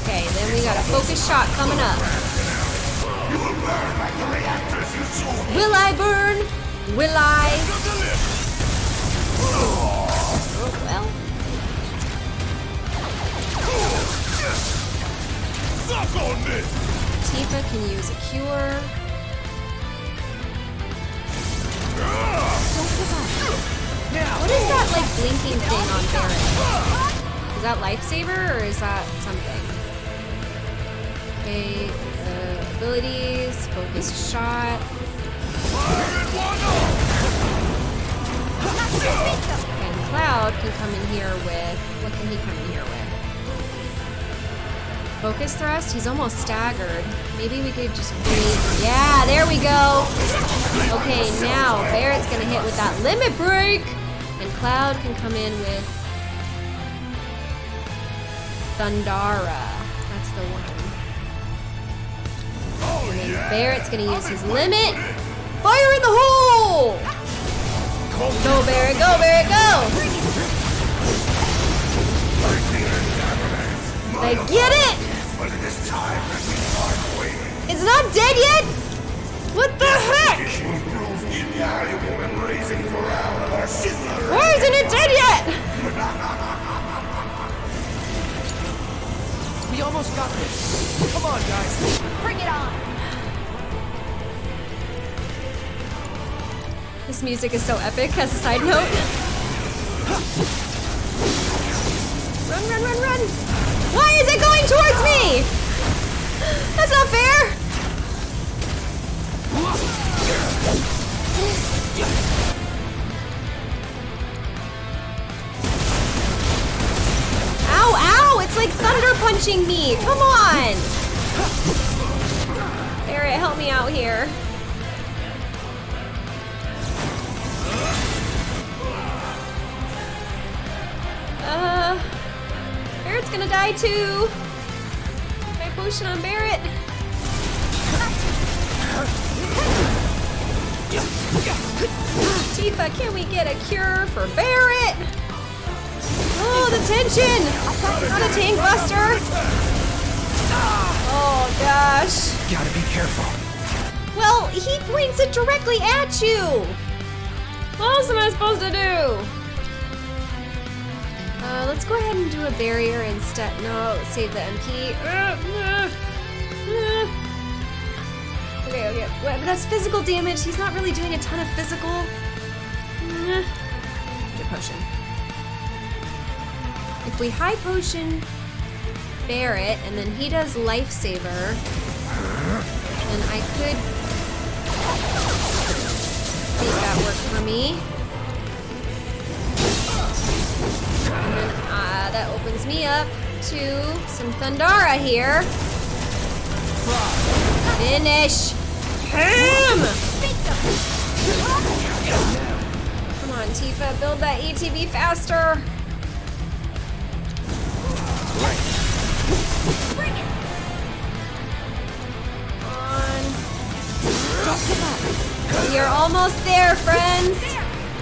Okay, then we got a focus shot coming up. Will I burn? Will I? Oh, well. Tifa can use a cure. Don't give up. What is that like blinking thing on Barret? Is that lifesaver or is that something? Okay, uh, abilities, focus shot. And Cloud can come in here with what can he come in here with? Focus thrust? He's almost staggered. Maybe we could just wait. Yeah, there we go. Okay, now Barret's gonna hit with that limit break. And Cloud can come in with Thundara. That's the one. And then Barret's gonna use his limit. Fire in the hole! Go Barret, go Barret, go! I get it! It's not dead yet? What the heck? Why isn't it dead yet? We almost got this. Come on, guys. This music is so epic as a side note. Run, run, run, run! Why is it going towards me? That's not fair. Ow, ow! It's like thunder punching me. Come on. Barret, help me out here. Uh, Barret's gonna die too. My potion on Barret. Tifa, can we get a cure for Barret? Oh, the tension! Not a tank buster. Oh gosh. Gotta be careful. Well, he points it directly at you. What else am I supposed to do? Uh, let's go ahead and do a barrier instead. No, save the MP. Uh, uh, uh. Okay, okay. Well, but that's physical damage. He's not really doing a ton of physical. Potion. If we high potion Barret and then he does lifesaver, then I could make that work for me. And uh, that opens me up to some Thundara here. Finish him! Come on, Tifa, build that ATB faster. Bring it. On. You're almost there, friends.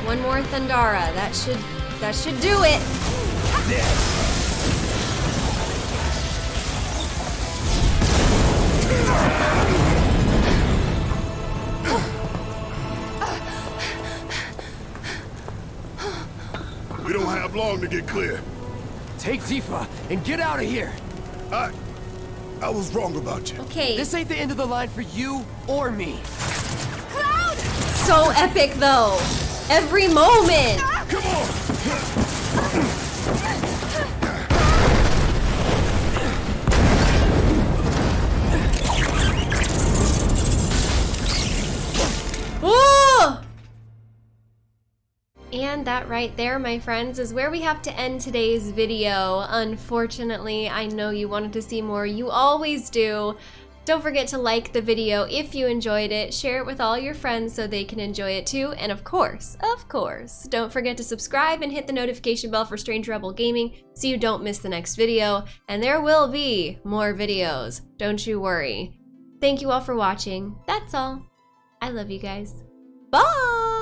One more Thundara. That should that should do it. We don't have long to get clear. Take Tifa and get out of here. I... I was wrong about you. Okay. This ain't the end of the line for you or me. Cloud! So epic though. Every moment. Come on! And that right there, my friends, is where we have to end today's video. Unfortunately, I know you wanted to see more. You always do. Don't forget to like the video if you enjoyed it, share it with all your friends so they can enjoy it too, and of course, of course, don't forget to subscribe and hit the notification bell for Strange Rebel Gaming so you don't miss the next video, and there will be more videos, don't you worry. Thank you all for watching, that's all. I love you guys. Bye!